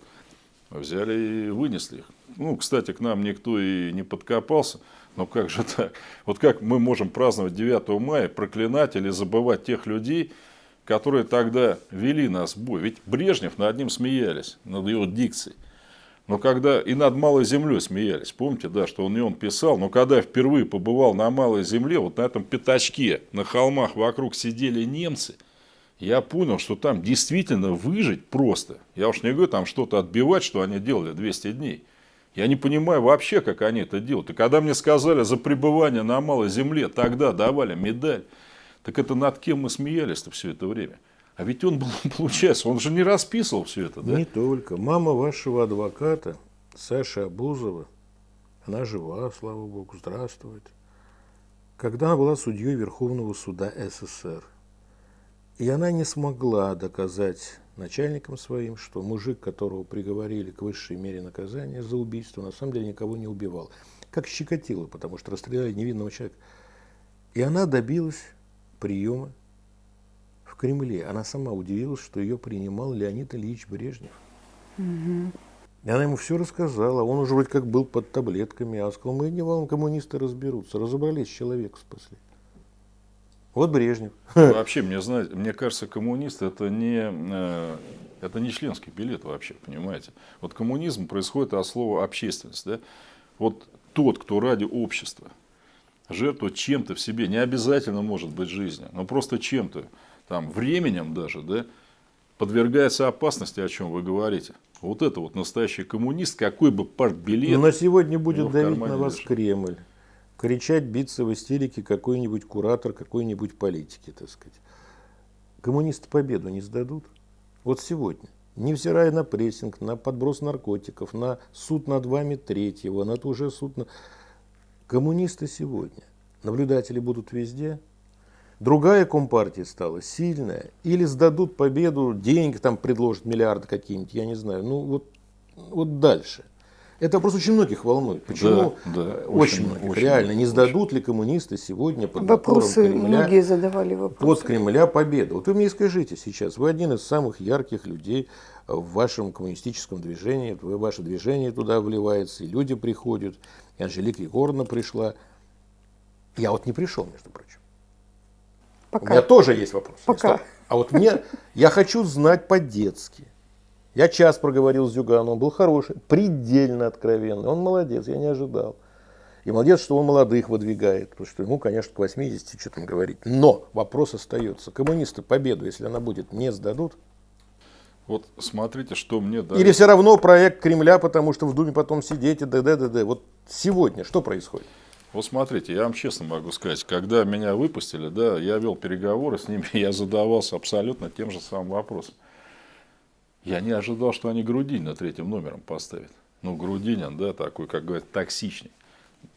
Взяли и вынесли их. Ну, кстати, к нам никто и не подкопался. Но как же так? Вот как мы можем праздновать 9 мая, проклинать или забывать тех людей, которые тогда вели нас в бой. Ведь Брежнев над ним смеялись, над его дикцией. Но когда и над Малой Землей смеялись, помните, да, что он не он писал, но когда впервые побывал на Малой Земле, вот на этом пятачке, на холмах вокруг сидели немцы, я понял, что там действительно выжить просто. Я уж не говорю там что-то отбивать, что они делали 200 дней. Я не понимаю вообще, как они это делают. И когда мне сказали за пребывание на Малой Земле, тогда давали медаль. Так это над кем мы смеялись-то все это время? А ведь он был, получается, он же не расписывал все это, да? Не только. Мама вашего адвоката, Саша Абузова, она жива, слава богу, здравствует. Когда она была судьей Верховного суда СССР, и она не смогла доказать начальникам своим, что мужик, которого приговорили к высшей мере наказания за убийство, на самом деле никого не убивал. Как щекотило, потому что расстреляли невинного человека. И она добилась приема в Кремле. Она сама удивилась, что ее принимал Леонид Ильич Брежнев. Угу. И она ему все рассказала. Он уже вроде как был под таблетками. А сказал, мы не волнуем, коммунисты разберутся. Разобрались, человека спасли. Вот Брежнев. Вообще, мне, знаете, мне кажется, коммунист это не, э, это не членский билет вообще, понимаете. Вот коммунизм происходит от слова общественность. Да? Вот тот, кто ради общества жертвовать чем-то в себе, не обязательно может быть жизнью, но просто чем-то, там, временем даже, да, подвергается опасности, о чем вы говорите. Вот это вот настоящий коммунист, какой бы партбилет... Но сегодня будет давить на вас лежит. Кремль. Кричать, биться в истерике какой-нибудь куратор какой-нибудь политики, так сказать. Коммунисты победу не сдадут. Вот сегодня. Невзирая на прессинг, на подброс наркотиков, на суд над вами третьего, на тот же суд... На... Коммунисты сегодня. Наблюдатели будут везде. Другая компартия стала сильная. Или сдадут победу, деньги там предложат, миллиарды какие-нибудь, я не знаю. Ну вот, вот дальше. Это вопрос очень многих волнует. Почему? Да, да, очень очень, многих. очень Реально, не сдадут ли коммунисты сегодня под Вопросы Кремля, многие задавали вопросы. под Кремля победу? Вот вы мне скажите сейчас, вы один из самых ярких людей в вашем коммунистическом движении, ваше движение туда вливается, и люди приходят, и Анжелика Егоровна пришла. Я вот не пришел, между прочим. У Пока. меня тоже есть вопрос. Пока. А вот мне, я хочу знать по-детски. Я час проговорил с Зюганом, он был хороший, предельно откровенный. Он молодец, я не ожидал. И молодец, что он молодых выдвигает, потому что ему, конечно, к 80 что там говорить. Но вопрос остается. Коммунисты победу, если она будет, не сдадут? Вот смотрите, что мне дали. Или все равно проект Кремля, потому что в Думе потом сидеть и д.д. Вот сегодня что происходит? Вот смотрите, я вам честно могу сказать, когда меня выпустили, да, я вел переговоры с ними, я задавался абсолютно тем же самым вопросом. Я не ожидал, что они Грудинина третьим номером поставят. Ну, Грудинин, да, такой, как говорят, токсичный.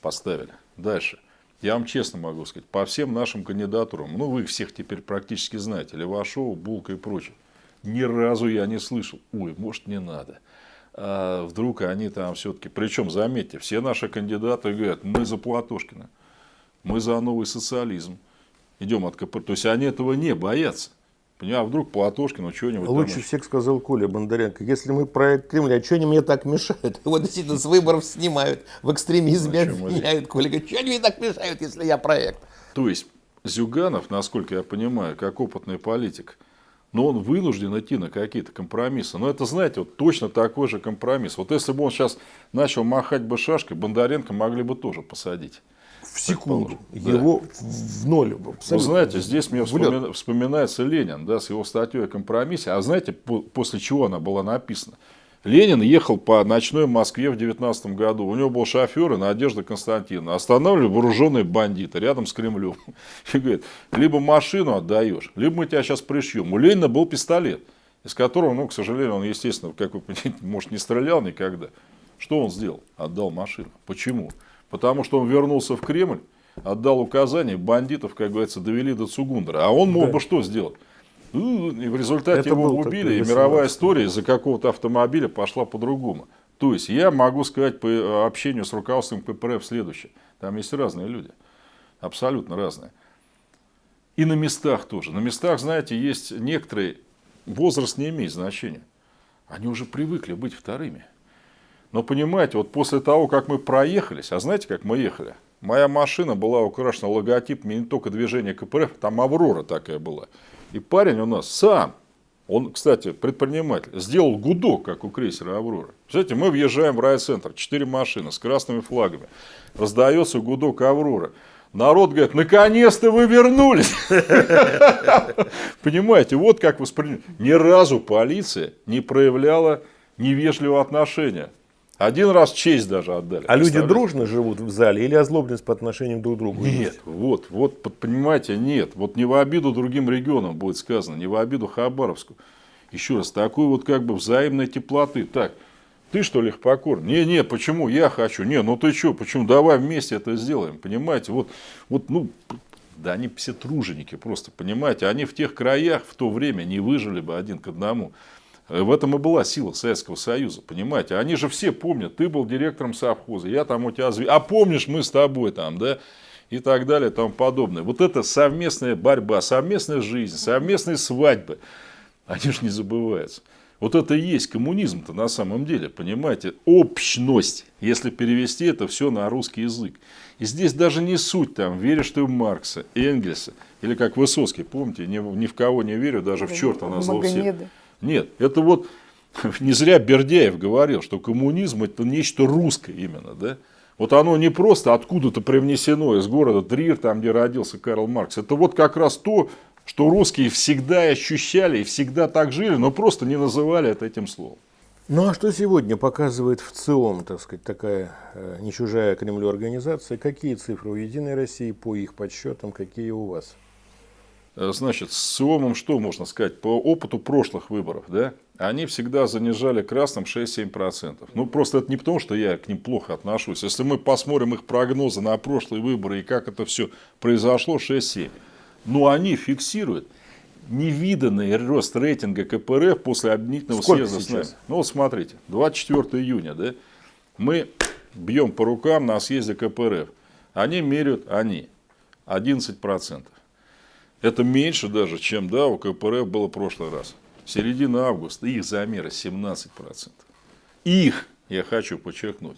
Поставили. Дальше. Я вам честно могу сказать, по всем нашим кандидатурам, ну, вы их всех теперь практически знаете, Левашова, Булка и прочее, ни разу я не слышал, ой, может, не надо. А вдруг они там все-таки, причем, заметьте, все наши кандидаты говорят, мы за Платошкина, мы за новый социализм, идем от КПРФ. То есть, они этого не боятся. Понимаю, а вдруг Платошкину что-нибудь там Лучше еще- всех сказал Коля Бондаренко. Если мы проект Кремля, что они мне так мешают? Его действительно с выборов снимают, в экстремизме обвиняют. Коля говорит, что они мне так мешают, если я проект? То есть Зюганов, насколько я понимаю, как опытный политик, но он вынужден идти на какие-то компромиссы. Но это, знаете, вот точно такой же компромисс. Вот если бы он сейчас начал махать бы шашкой, Бондаренко могли бы тоже посадить. В секунду. Да. Его в в ноль. Вы абсолютно. знаете, здесь мне вспоми- вспоминается Ленин, да, с его статьей о компромиссе. А знаете, по- после чего она была написана? Ленин ехал по ночной Москве в 19 году. У него был шофер и Надежда Константиновна. Останавливали вооруженные бандиты рядом с Кремлем. И говорит, либо машину отдаешь, либо мы тебя сейчас пришьем. У Ленина был пистолет, из которого, ну, к сожалению, он, естественно, как вы понимаете, может, не стрелял никогда. Что он сделал? Отдал машину. Почему? Потому что он вернулся в Кремль, отдал указания, бандитов, как говорится, довели до Цугундера. А он мог Да. бы что сделать? Ну, И в результате Это его убили, и мировая 18-й. история из-за какого-то автомобиля пошла по-другому. То есть я могу сказать по э, общению с руководством КПРФ следующее. Там есть разные люди. Абсолютно разные. И на местах тоже. На местах, знаете, есть некоторые... Возраст не имеет значения. Они уже привыкли быть вторыми. Но понимаете, вот после того, как мы проехались, а знаете, как мы ехали? Моя машина была украшена логотипами не только движения КПРФ, там Аврора такая была. И парень у нас сам, он, кстати, предприниматель, сделал гудок, как у крейсера Аврора. Знаете, мы въезжаем в райцентр, четыре машины с красными флагами. Раздается гудок Аврора. Народ говорит, наконец-то вы вернулись. Понимаете, вот как воспринимают. Ни разу полиция не проявляла невежливого отношения. Один раз честь даже отдали. А люди дружно живут в зале или озлобленность по отношению друг к другу? Нет, вот, вот, под- понимаете, нет. Вот не в обиду другим регионам будет сказано, не в обиду Хабаровску. Еще раз, такой вот как бы взаимной теплоты. Так, ты что ли покор? Не, не, почему? Я хочу. Не, ну ты что, почему? Давай вместе это сделаем. Понимаете, вот, вот, ну, да они все труженики просто, понимаете. Они в тех краях в то время не выжили бы один к одному. Э, В этом и была сила Советского Союза, понимаете? Они же все помнят, ты был директором совхоза, я там у тебя... зв- А помнишь, мы с тобой там, да? И так далее, и тому подобное. Вот это совместная борьба, совместная жизнь, совместные свадьбы. Они же не забываются. Вот это и есть коммунизм-то на самом деле, понимаете? Общность, если перевести это все на русский язык. И здесь даже не суть там, веришь ты в Маркса, Энгельса, или как Высоцкий, помните, ни, в- ни в кого не верю, даже в черта на зло всех. Нет, это вот не зря Бердяев говорил, что коммунизм это нечто русское именно, да? Вот оно не просто откуда-то привнесено из города Трир, там, где родился Карл Маркс. Это вот как раз то, что русские всегда ощущали и всегда так жили, но просто не называли это этим словом. Ну а что сегодня показывает в ЦИОМ, так сказать, такая э, не чужая Кремлю организация? Какие цифры у Единой России по их подсчетам, какие у вас? Э, Значит, с СИОМом что можно сказать? По опыту прошлых выборов, да, они всегда занижали красным 6-7%. Ну, просто это не потому, что я к ним плохо отношусь. Если мы посмотрим их прогнозы на прошлые выборы и как это все произошло, 6-7. Но они фиксируют невиданный рост рейтинга КПРФ после объединительного Сколько съезда с сейчас? нами. Ну, вот смотрите, 24 июня, да, мы бьем по рукам на съезде КПРФ. Они меряют, они, 11%. Это меньше даже, чем да, у КПРФ было в прошлый раз. Середина августа, их замеры 17%. Их, я хочу подчеркнуть.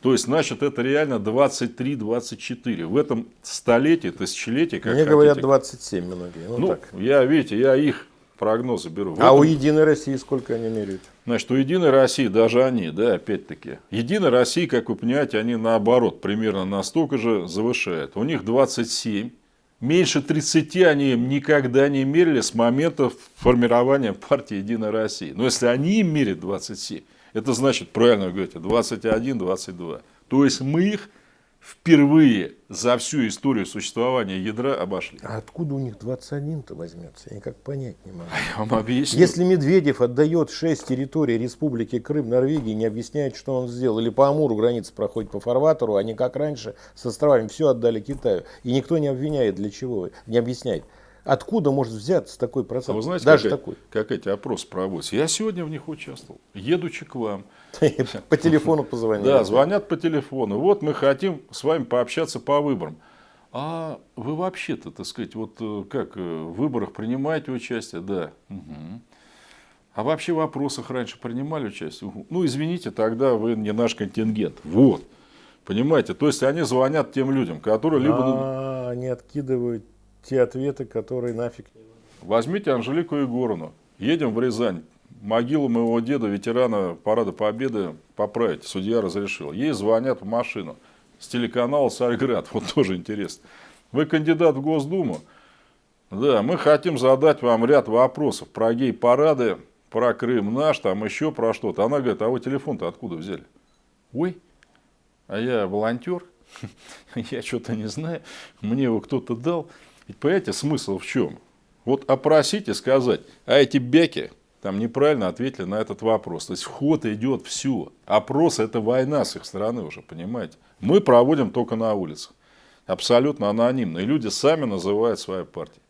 То есть, значит, это реально 23-24. В этом столетии, тысячелетии, как Мне хотите. говорят 27 многие. Ну, Ну, так. я, видите, я их прогнозы беру. В А у этом- Единой России сколько они меряют? Значит, у Единой России, даже они, да, опять-таки, Единая Россия, как вы понимаете, они наоборот, примерно настолько же завышают. У них 27, меньше 30 они никогда не мерили с момента формирования партии Единая Россия. Но если они им мерят 27, это значит, правильно вы говорите, 21-22. То есть мы их впервые за всю историю существования ядра обошли. А откуда у них 21-то возьмется? Я никак понять не могу. Я вам объясню. Если Медведев отдает 6 территорий Республики Крым Норвегии, не объясняет, что он сделал, или по Амуру граница проходит по фарватеру, они как раньше с островами все отдали Китаю. И никто не обвиняет, для чего, не объясняет. Откуда может взяться такой А процент? вы знаете, Даже как, такой. как эти опросы проводятся? Я сегодня в них участвовал. Едучи к вам. По телефону позвонили. Да, звонят по телефону. Вот мы хотим с вами пообщаться по выборам. А вы вообще-то, так сказать, вот э, как э, в выборах принимаете участие? Да. Мгм. А вообще в вопросах раньше принимали участие? Угу. Ну, извините, тогда вы не наш контингент. Вот. Понимаете? То есть они звонят тем людям, которые либо... А, они откидывают те ответы, которые нафиг. Возьмите Анжелику Егоровну. Едем в Рязань. Могилу моего деда, ветерана Парада Победы, поправить. Судья разрешил. Ей звонят в машину. С телеканала «Царьград». Вот тоже интересно. Вы кандидат в Госдуму? Да, мы хотим задать вам ряд вопросов про гей-парады, про Крым наш, там еще про что-то. Она говорит, а вы телефон-то откуда взяли? Ой, а я волонтер, я что-то не знаю, мне его кто-то дал. Ведь понимаете, смысл в чем? Вот опросить и сказать, а эти бяки там неправильно ответили на этот вопрос. То есть вход идет все. Опрос это война с их стороны уже, понимаете. Мы проводим только на улицах. Абсолютно анонимно. И люди сами называют свои партии.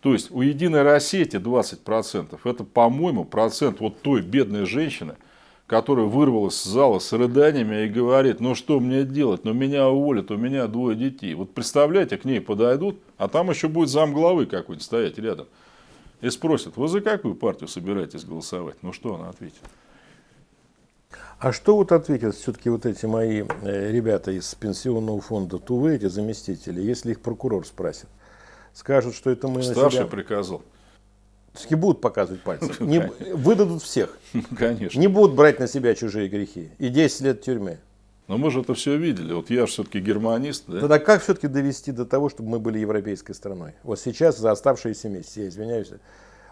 То есть у Единой России эти 20% это, по-моему, процент вот той бедной женщины, которая вырвалась с зала с рыданиями и говорит, ну что мне делать, ну меня уволят, у меня двое детей. Вот представляете, к ней подойдут, а там еще будет замглавы какой-нибудь стоять рядом. И спросят, вы за какую партию собираетесь голосовать? Ну что она ответит? А что вот ответят все-таки вот эти мои э, ребята из пенсионного фонда Тувы, эти заместители, если их прокурор спросит? Скажут, что это мы на Старший себя... приказал. Все-таки будут показывать пальцем. Не- выдадут всех. Конечно. Не будут брать на себя чужие грехи. И 10 лет тюрьмы. Но мы же это все видели. Вот я же все-таки германист. Да? Тогда как все-таки довести до того, чтобы мы были европейской страной? Вот сейчас за оставшиеся месяцы, я извиняюсь.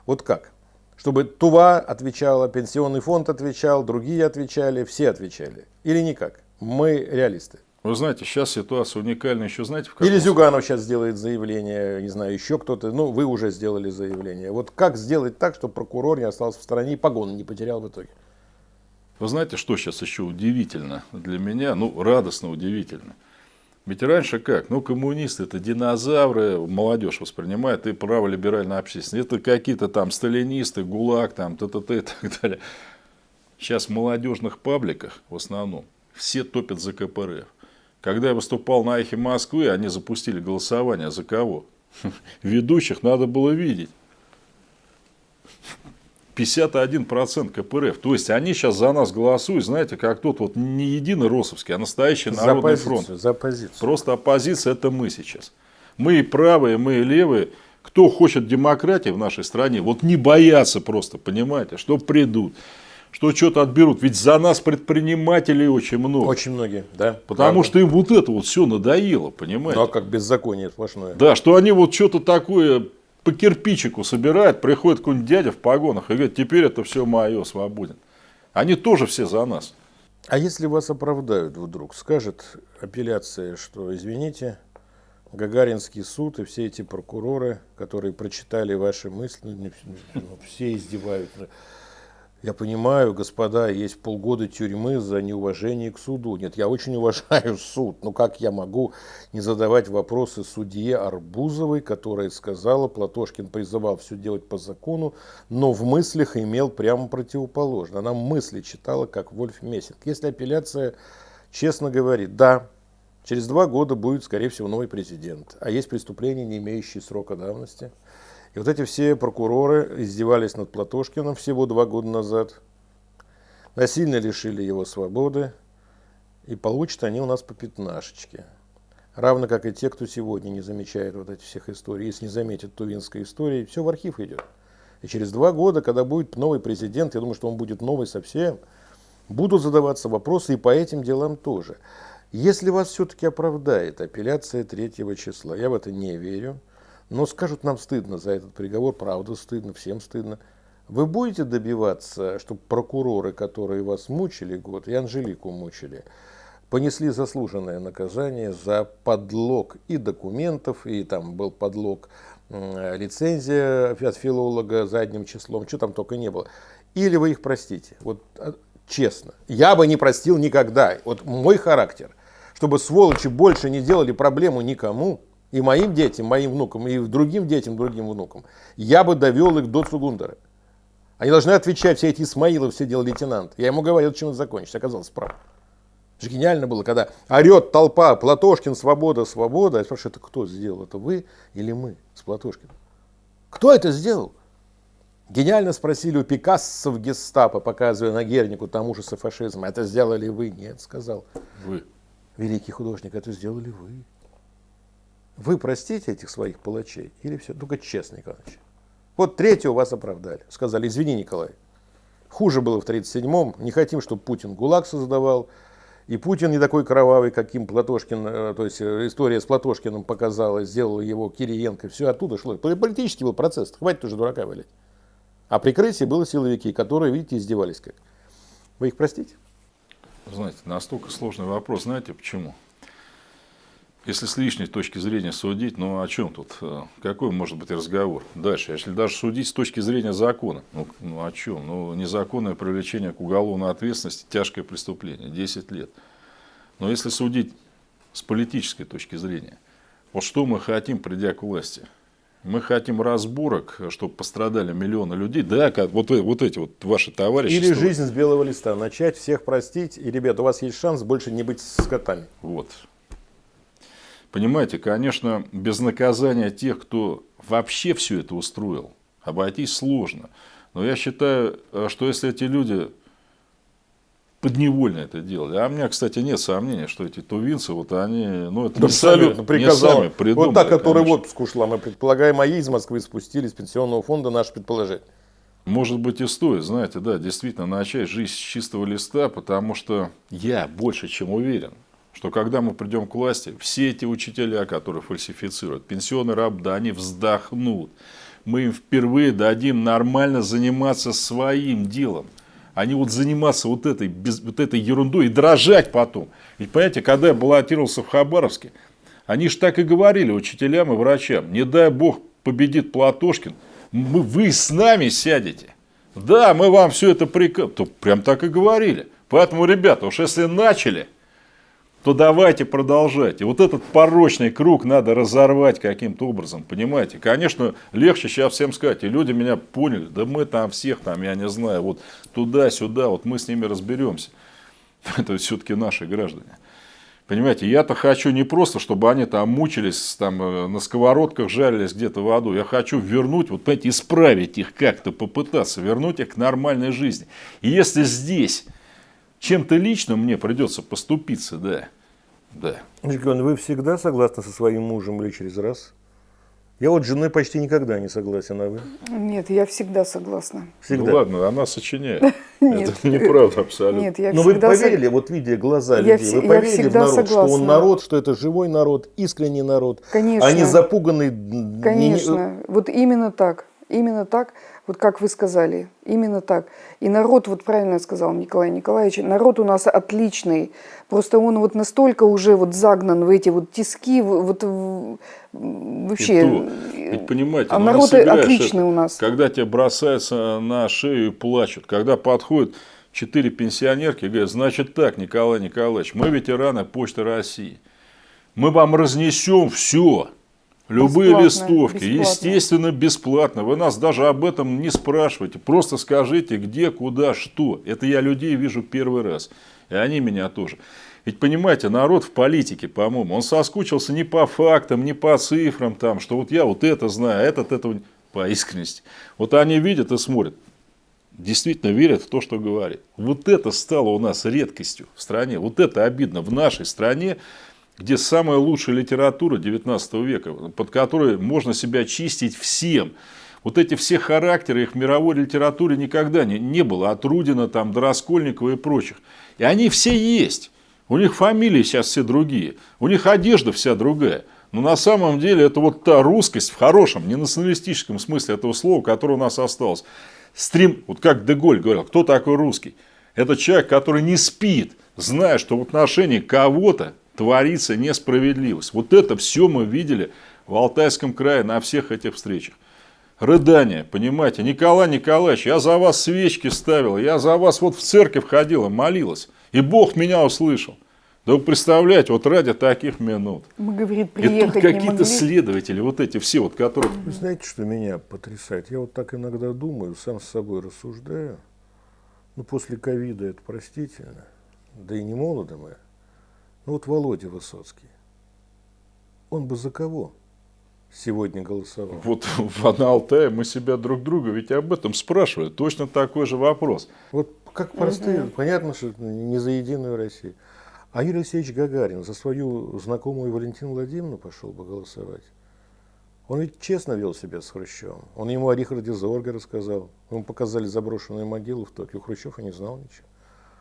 Вот как? Чтобы Тува отвечала, пенсионный фонд отвечал, другие отвечали, все отвечали. Или никак? Мы реалисты. Вы знаете, сейчас ситуация уникальна еще, знаете, в каком Или Зюганов сейчас сделает заявление, не знаю, еще кто-то. Ну, вы уже сделали заявление. Вот как сделать так, чтобы прокурор не остался в стране и погоны не потерял в итоге? Вы знаете, что сейчас еще удивительно для меня? Ну, радостно удивительно. Ведь раньше как? Ну, коммунисты это динозавры, молодежь воспринимает, и праволиберальная общественность. Это какие-то там сталинисты, ГУЛАГ, там, т.т.т. и так далее. Сейчас в молодежных пабликах в основном все топят за КПРФ. Когда я выступал на Эхе Москвы, они запустили голосование за кого? Ведущих надо было видеть. 51% КПРФ. То есть они сейчас за нас голосуют, знаете, как тот вот не единый Росовский, а настоящий За народный оппозицию, фронт. за оппозицию. Просто оппозиция это мы сейчас. Мы и правые, мы и левые. Кто хочет демократии в нашей стране, вот не боятся просто, понимаете, что придут, что что-то отберут. Ведь за нас предпринимателей очень много. Очень многие, да. Потому правда. что им вот это вот все надоело, понимаете? Ну, а как беззаконие сплошное. Да, что они вот что-то такое по кирпичику собирают, приходит какой-нибудь дядя в погонах и говорит, теперь это все мое, свободен. Они тоже все за нас. А если вас оправдают вдруг, скажет апелляция, что, извините, Гагаринский суд и все эти прокуроры, которые прочитали ваши мысли, ну, ну, все издеваются. Я понимаю, господа, есть полгода тюрьмы за неуважение к суду. Нет, я очень уважаю суд. Но как я могу не задавать вопросы судье Арбузовой, которая сказала, Платошкин призывал все делать по закону, но в мыслях имел прямо противоположно. Она мысли читала, как Вольф Мессинг. Если апелляция честно говорит, да, через два года будет, скорее всего, новый президент, а есть преступления, не имеющие срока давности – и вот эти все прокуроры издевались над Платошкиным всего два года назад, насильно лишили его свободы, и получат они у нас по пятнашечке. Равно как и те, кто сегодня не замечает вот этих всех историй. Если не заметит Тувинской истории, все в архив идет. И через два года, когда будет новый президент, я думаю, что он будет новый совсем, будут задаваться вопросы и по этим делам тоже. Если вас все-таки оправдает апелляция 3 числа, я в это не верю, но скажут, нам стыдно за этот приговор, правда стыдно, всем стыдно. Вы будете добиваться, чтобы прокуроры, которые вас мучили год, и Анжелику мучили, понесли заслуженное наказание за подлог и документов, и там был подлог лицензия от филолога задним числом, что там только не было. Или вы их простите. Вот а, честно. Я бы не простил никогда. Вот мой характер, чтобы сволочи больше не делали проблему никому, и моим детям, моим внукам, и другим детям, другим внукам, я бы довел их до Цугундера. Они должны отвечать, все эти Исмаилов, все делал лейтенант. Я ему говорил, чем это закончится. Оказалось, прав. Это же гениально было, когда орет толпа, Платошкин, свобода, свобода. Я спрашиваю, это кто сделал? Это вы или мы с Платошкиным? Кто это сделал? Гениально спросили у Пикассо в гестапо, показывая на Гернику там ужасы фашизма. Это сделали вы? Нет, сказал. Вы. Великий художник, это сделали вы. Вы простите этих своих палачей или все? Только честно, Николаевич. Вот третьего вас оправдали. Сказали, извини, Николай. Хуже было в 1937-м. Не хотим, чтобы Путин ГУЛАГ создавал. И Путин не такой кровавый, каким Платошкин, э, то есть э, история с Платошкиным показала, сделала его Кириенко. Все оттуда шло. Политический был процесс. Хватит уже дурака валять. А прикрытие было силовики, которые, видите, издевались как. Вы их простите? Знаете, настолько сложный вопрос. Знаете почему? Если с лишней точки зрения судить, ну о чем тут? Э, какой может быть разговор? Дальше, если даже судить с точки зрения закона, ну, ну о чем? Ну незаконное привлечение к уголовной ответственности, тяжкое преступление, 10 лет. Но если судить с политической точки зрения, вот что мы хотим, придя к власти? Мы хотим разборок, чтобы пострадали миллионы людей. Да, вот, э, вот эти вот ваши товарищи. Или жизнь с белого листа. Начать всех простить. И, ребят, у вас есть шанс больше не быть скотами. Вот. Понимаете, конечно, без наказания тех, кто вообще все это устроил, обойтись сложно. Но я считаю, э, что если эти люди подневольно это делали. А у меня, кстати, нет сомнения, что эти тувинцы, вот они, ну, это Абсолютно, не приказал. сами придумали. Вот та, которая конечно. в отпуск ушла, мы предполагаем, а ей из Москвы спустили, с пенсионного фонда, наше предположение. Может быть и стоит, знаете, да, действительно начать жизнь с чистого листа, потому что я больше чем уверен, что когда мы придем к власти, все эти учителя, которые фальсифицируют, пенсионный раб, да, они вздохнут. Мы им впервые дадим нормально заниматься своим делом. Они вот заниматься вот этой, без, вот этой ерундой и дрожать потом. Ведь понимаете, когда я баллотировался в Хабаровске, они же так и говорили учителям и врачам, не дай бог победит Платошкин, мы, вы с нами сядете. Да, мы вам все это приказ... Прям так и говорили. Поэтому, ребята, уж если начали, то давайте продолжать. И вот этот порочный круг надо разорвать каким-то образом, понимаете? Конечно, легче сейчас всем сказать, и люди меня поняли, да мы там всех там, я не знаю, вот туда-сюда, вот мы с ними разберемся. Это все-таки наши граждане. Понимаете, я-то хочу не просто, чтобы они там мучились, там э, на сковородках жарились где-то в аду. Я хочу вернуть, вот понимаете, исправить их как-то, попытаться вернуть их к нормальной жизни. И если здесь чем-то личным мне придется поступиться, да, да. Николай, вы всегда согласны со своим мужем или через раз? Я вот с женой почти никогда не согласен, а вы? Нет, я всегда согласна. Всегда. Ну ладно, она сочиняет. Нет. Это неправда абсолютно. Нет, я Но вы поверили, вот видя глаза людей, вы поверили в народ, что он народ, что это живой народ, искренний народ, Конечно. а не запуганный... Конечно, вот именно так, именно так, вот как вы сказали, именно так. И народ, вот правильно сказал Николай Николаевич, народ у нас отличный, просто он вот настолько уже вот загнан в эти вот тиски, вот вообще. то. Ведь понимаете, а ну, народ отличный это. у нас. Когда тебе бросаются на шею и плачут, когда подходят четыре пенсионерки и говорят, значит так, Николай Николаевич, мы ветераны Почты России, мы вам разнесем все, любые Бесплатно, листовки, бесплатно. естественно, бесплатно. Вы нас даже об этом не спрашиваете, просто скажите, где, куда, что. Это я людей вижу первый раз, и они меня тоже. Ведь понимаете, народ в политике, по-моему, он соскучился не по фактам, не по цифрам, там, что вот я вот это знаю, а этот этого по искренности. Вот они видят и смотрят, действительно верят в то, что говорит. Вот это стало у нас редкостью в стране. Вот это обидно в нашей стране, где самая лучшая литература 19 века, под которой можно себя чистить всем. Вот эти все характеры, их в мировой литературе никогда не, не было. От Рудина, там, до Раскольникова и прочих. И они все есть. У них фамилии сейчас все другие. У них одежда вся другая. Но на самом деле это вот та русскость в хорошем, не националистическом смысле этого слова, которое у нас осталось. Стрим, вот как Деголь говорил, кто такой русский? Это человек, который не спит, зная, что в отношении кого-то творится несправедливость. Вот это все мы видели в Алтайском крае на всех этих встречах. Рыдание, понимаете, Николай Николаевич, я за вас свечки ставил, я за вас вот в церковь ходила, молилась, и Бог меня услышал. Да вы представляете, вот ради таких минут. Мы, говорит, И тут приехать какие-то могли. следователи, вот эти все, вот, которые... Вы знаете, что меня потрясает? Я вот так иногда думаю, сам с собой рассуждаю. Ну, после ковида это простительно. Да и не молоды мы. Ну, вот Володя Высоцкий. Он бы за кого сегодня голосовал? Вот в Алтае мы себя друг друга ведь об этом спрашивали. Точно такой же вопрос. Вот как простые, понятно, что это не за Единую Россию. А Юрий Алексеевич Гагарин за свою знакомую Валентину Владимировну пошел бы голосовать. Он ведь честно вел себя с Хрущевым. Он ему о Рихарде Зорге рассказал. Ему показали заброшенную могилу в Токио. Хрущев и не знал ничего.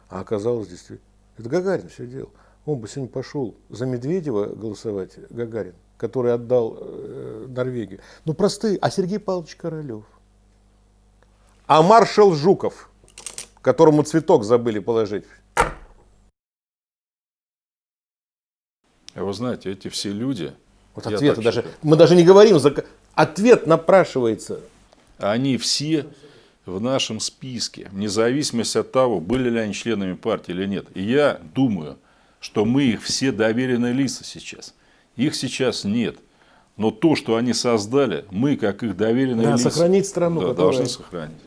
А оказалось действительно. Это Гагарин все делал. Он бы сегодня пошел за Медведева голосовать, Гагарин, который отдал э, Норвегию. Ну, простые. А Сергей Павлович Королев? А маршал Жуков, которому цветок забыли положить? А вы знаете, эти все люди, Вот так даже. считаю. Мы даже не говорим, за... ответ напрашивается. они все в нашем списке, вне зависимости от того, были ли они членами партии или нет. И я думаю, что мы их все доверенные лица сейчас. Их сейчас нет. Но то, что они создали, мы, как их доверенные Да, лица, сохранить страну, да, которая- должны сохранить.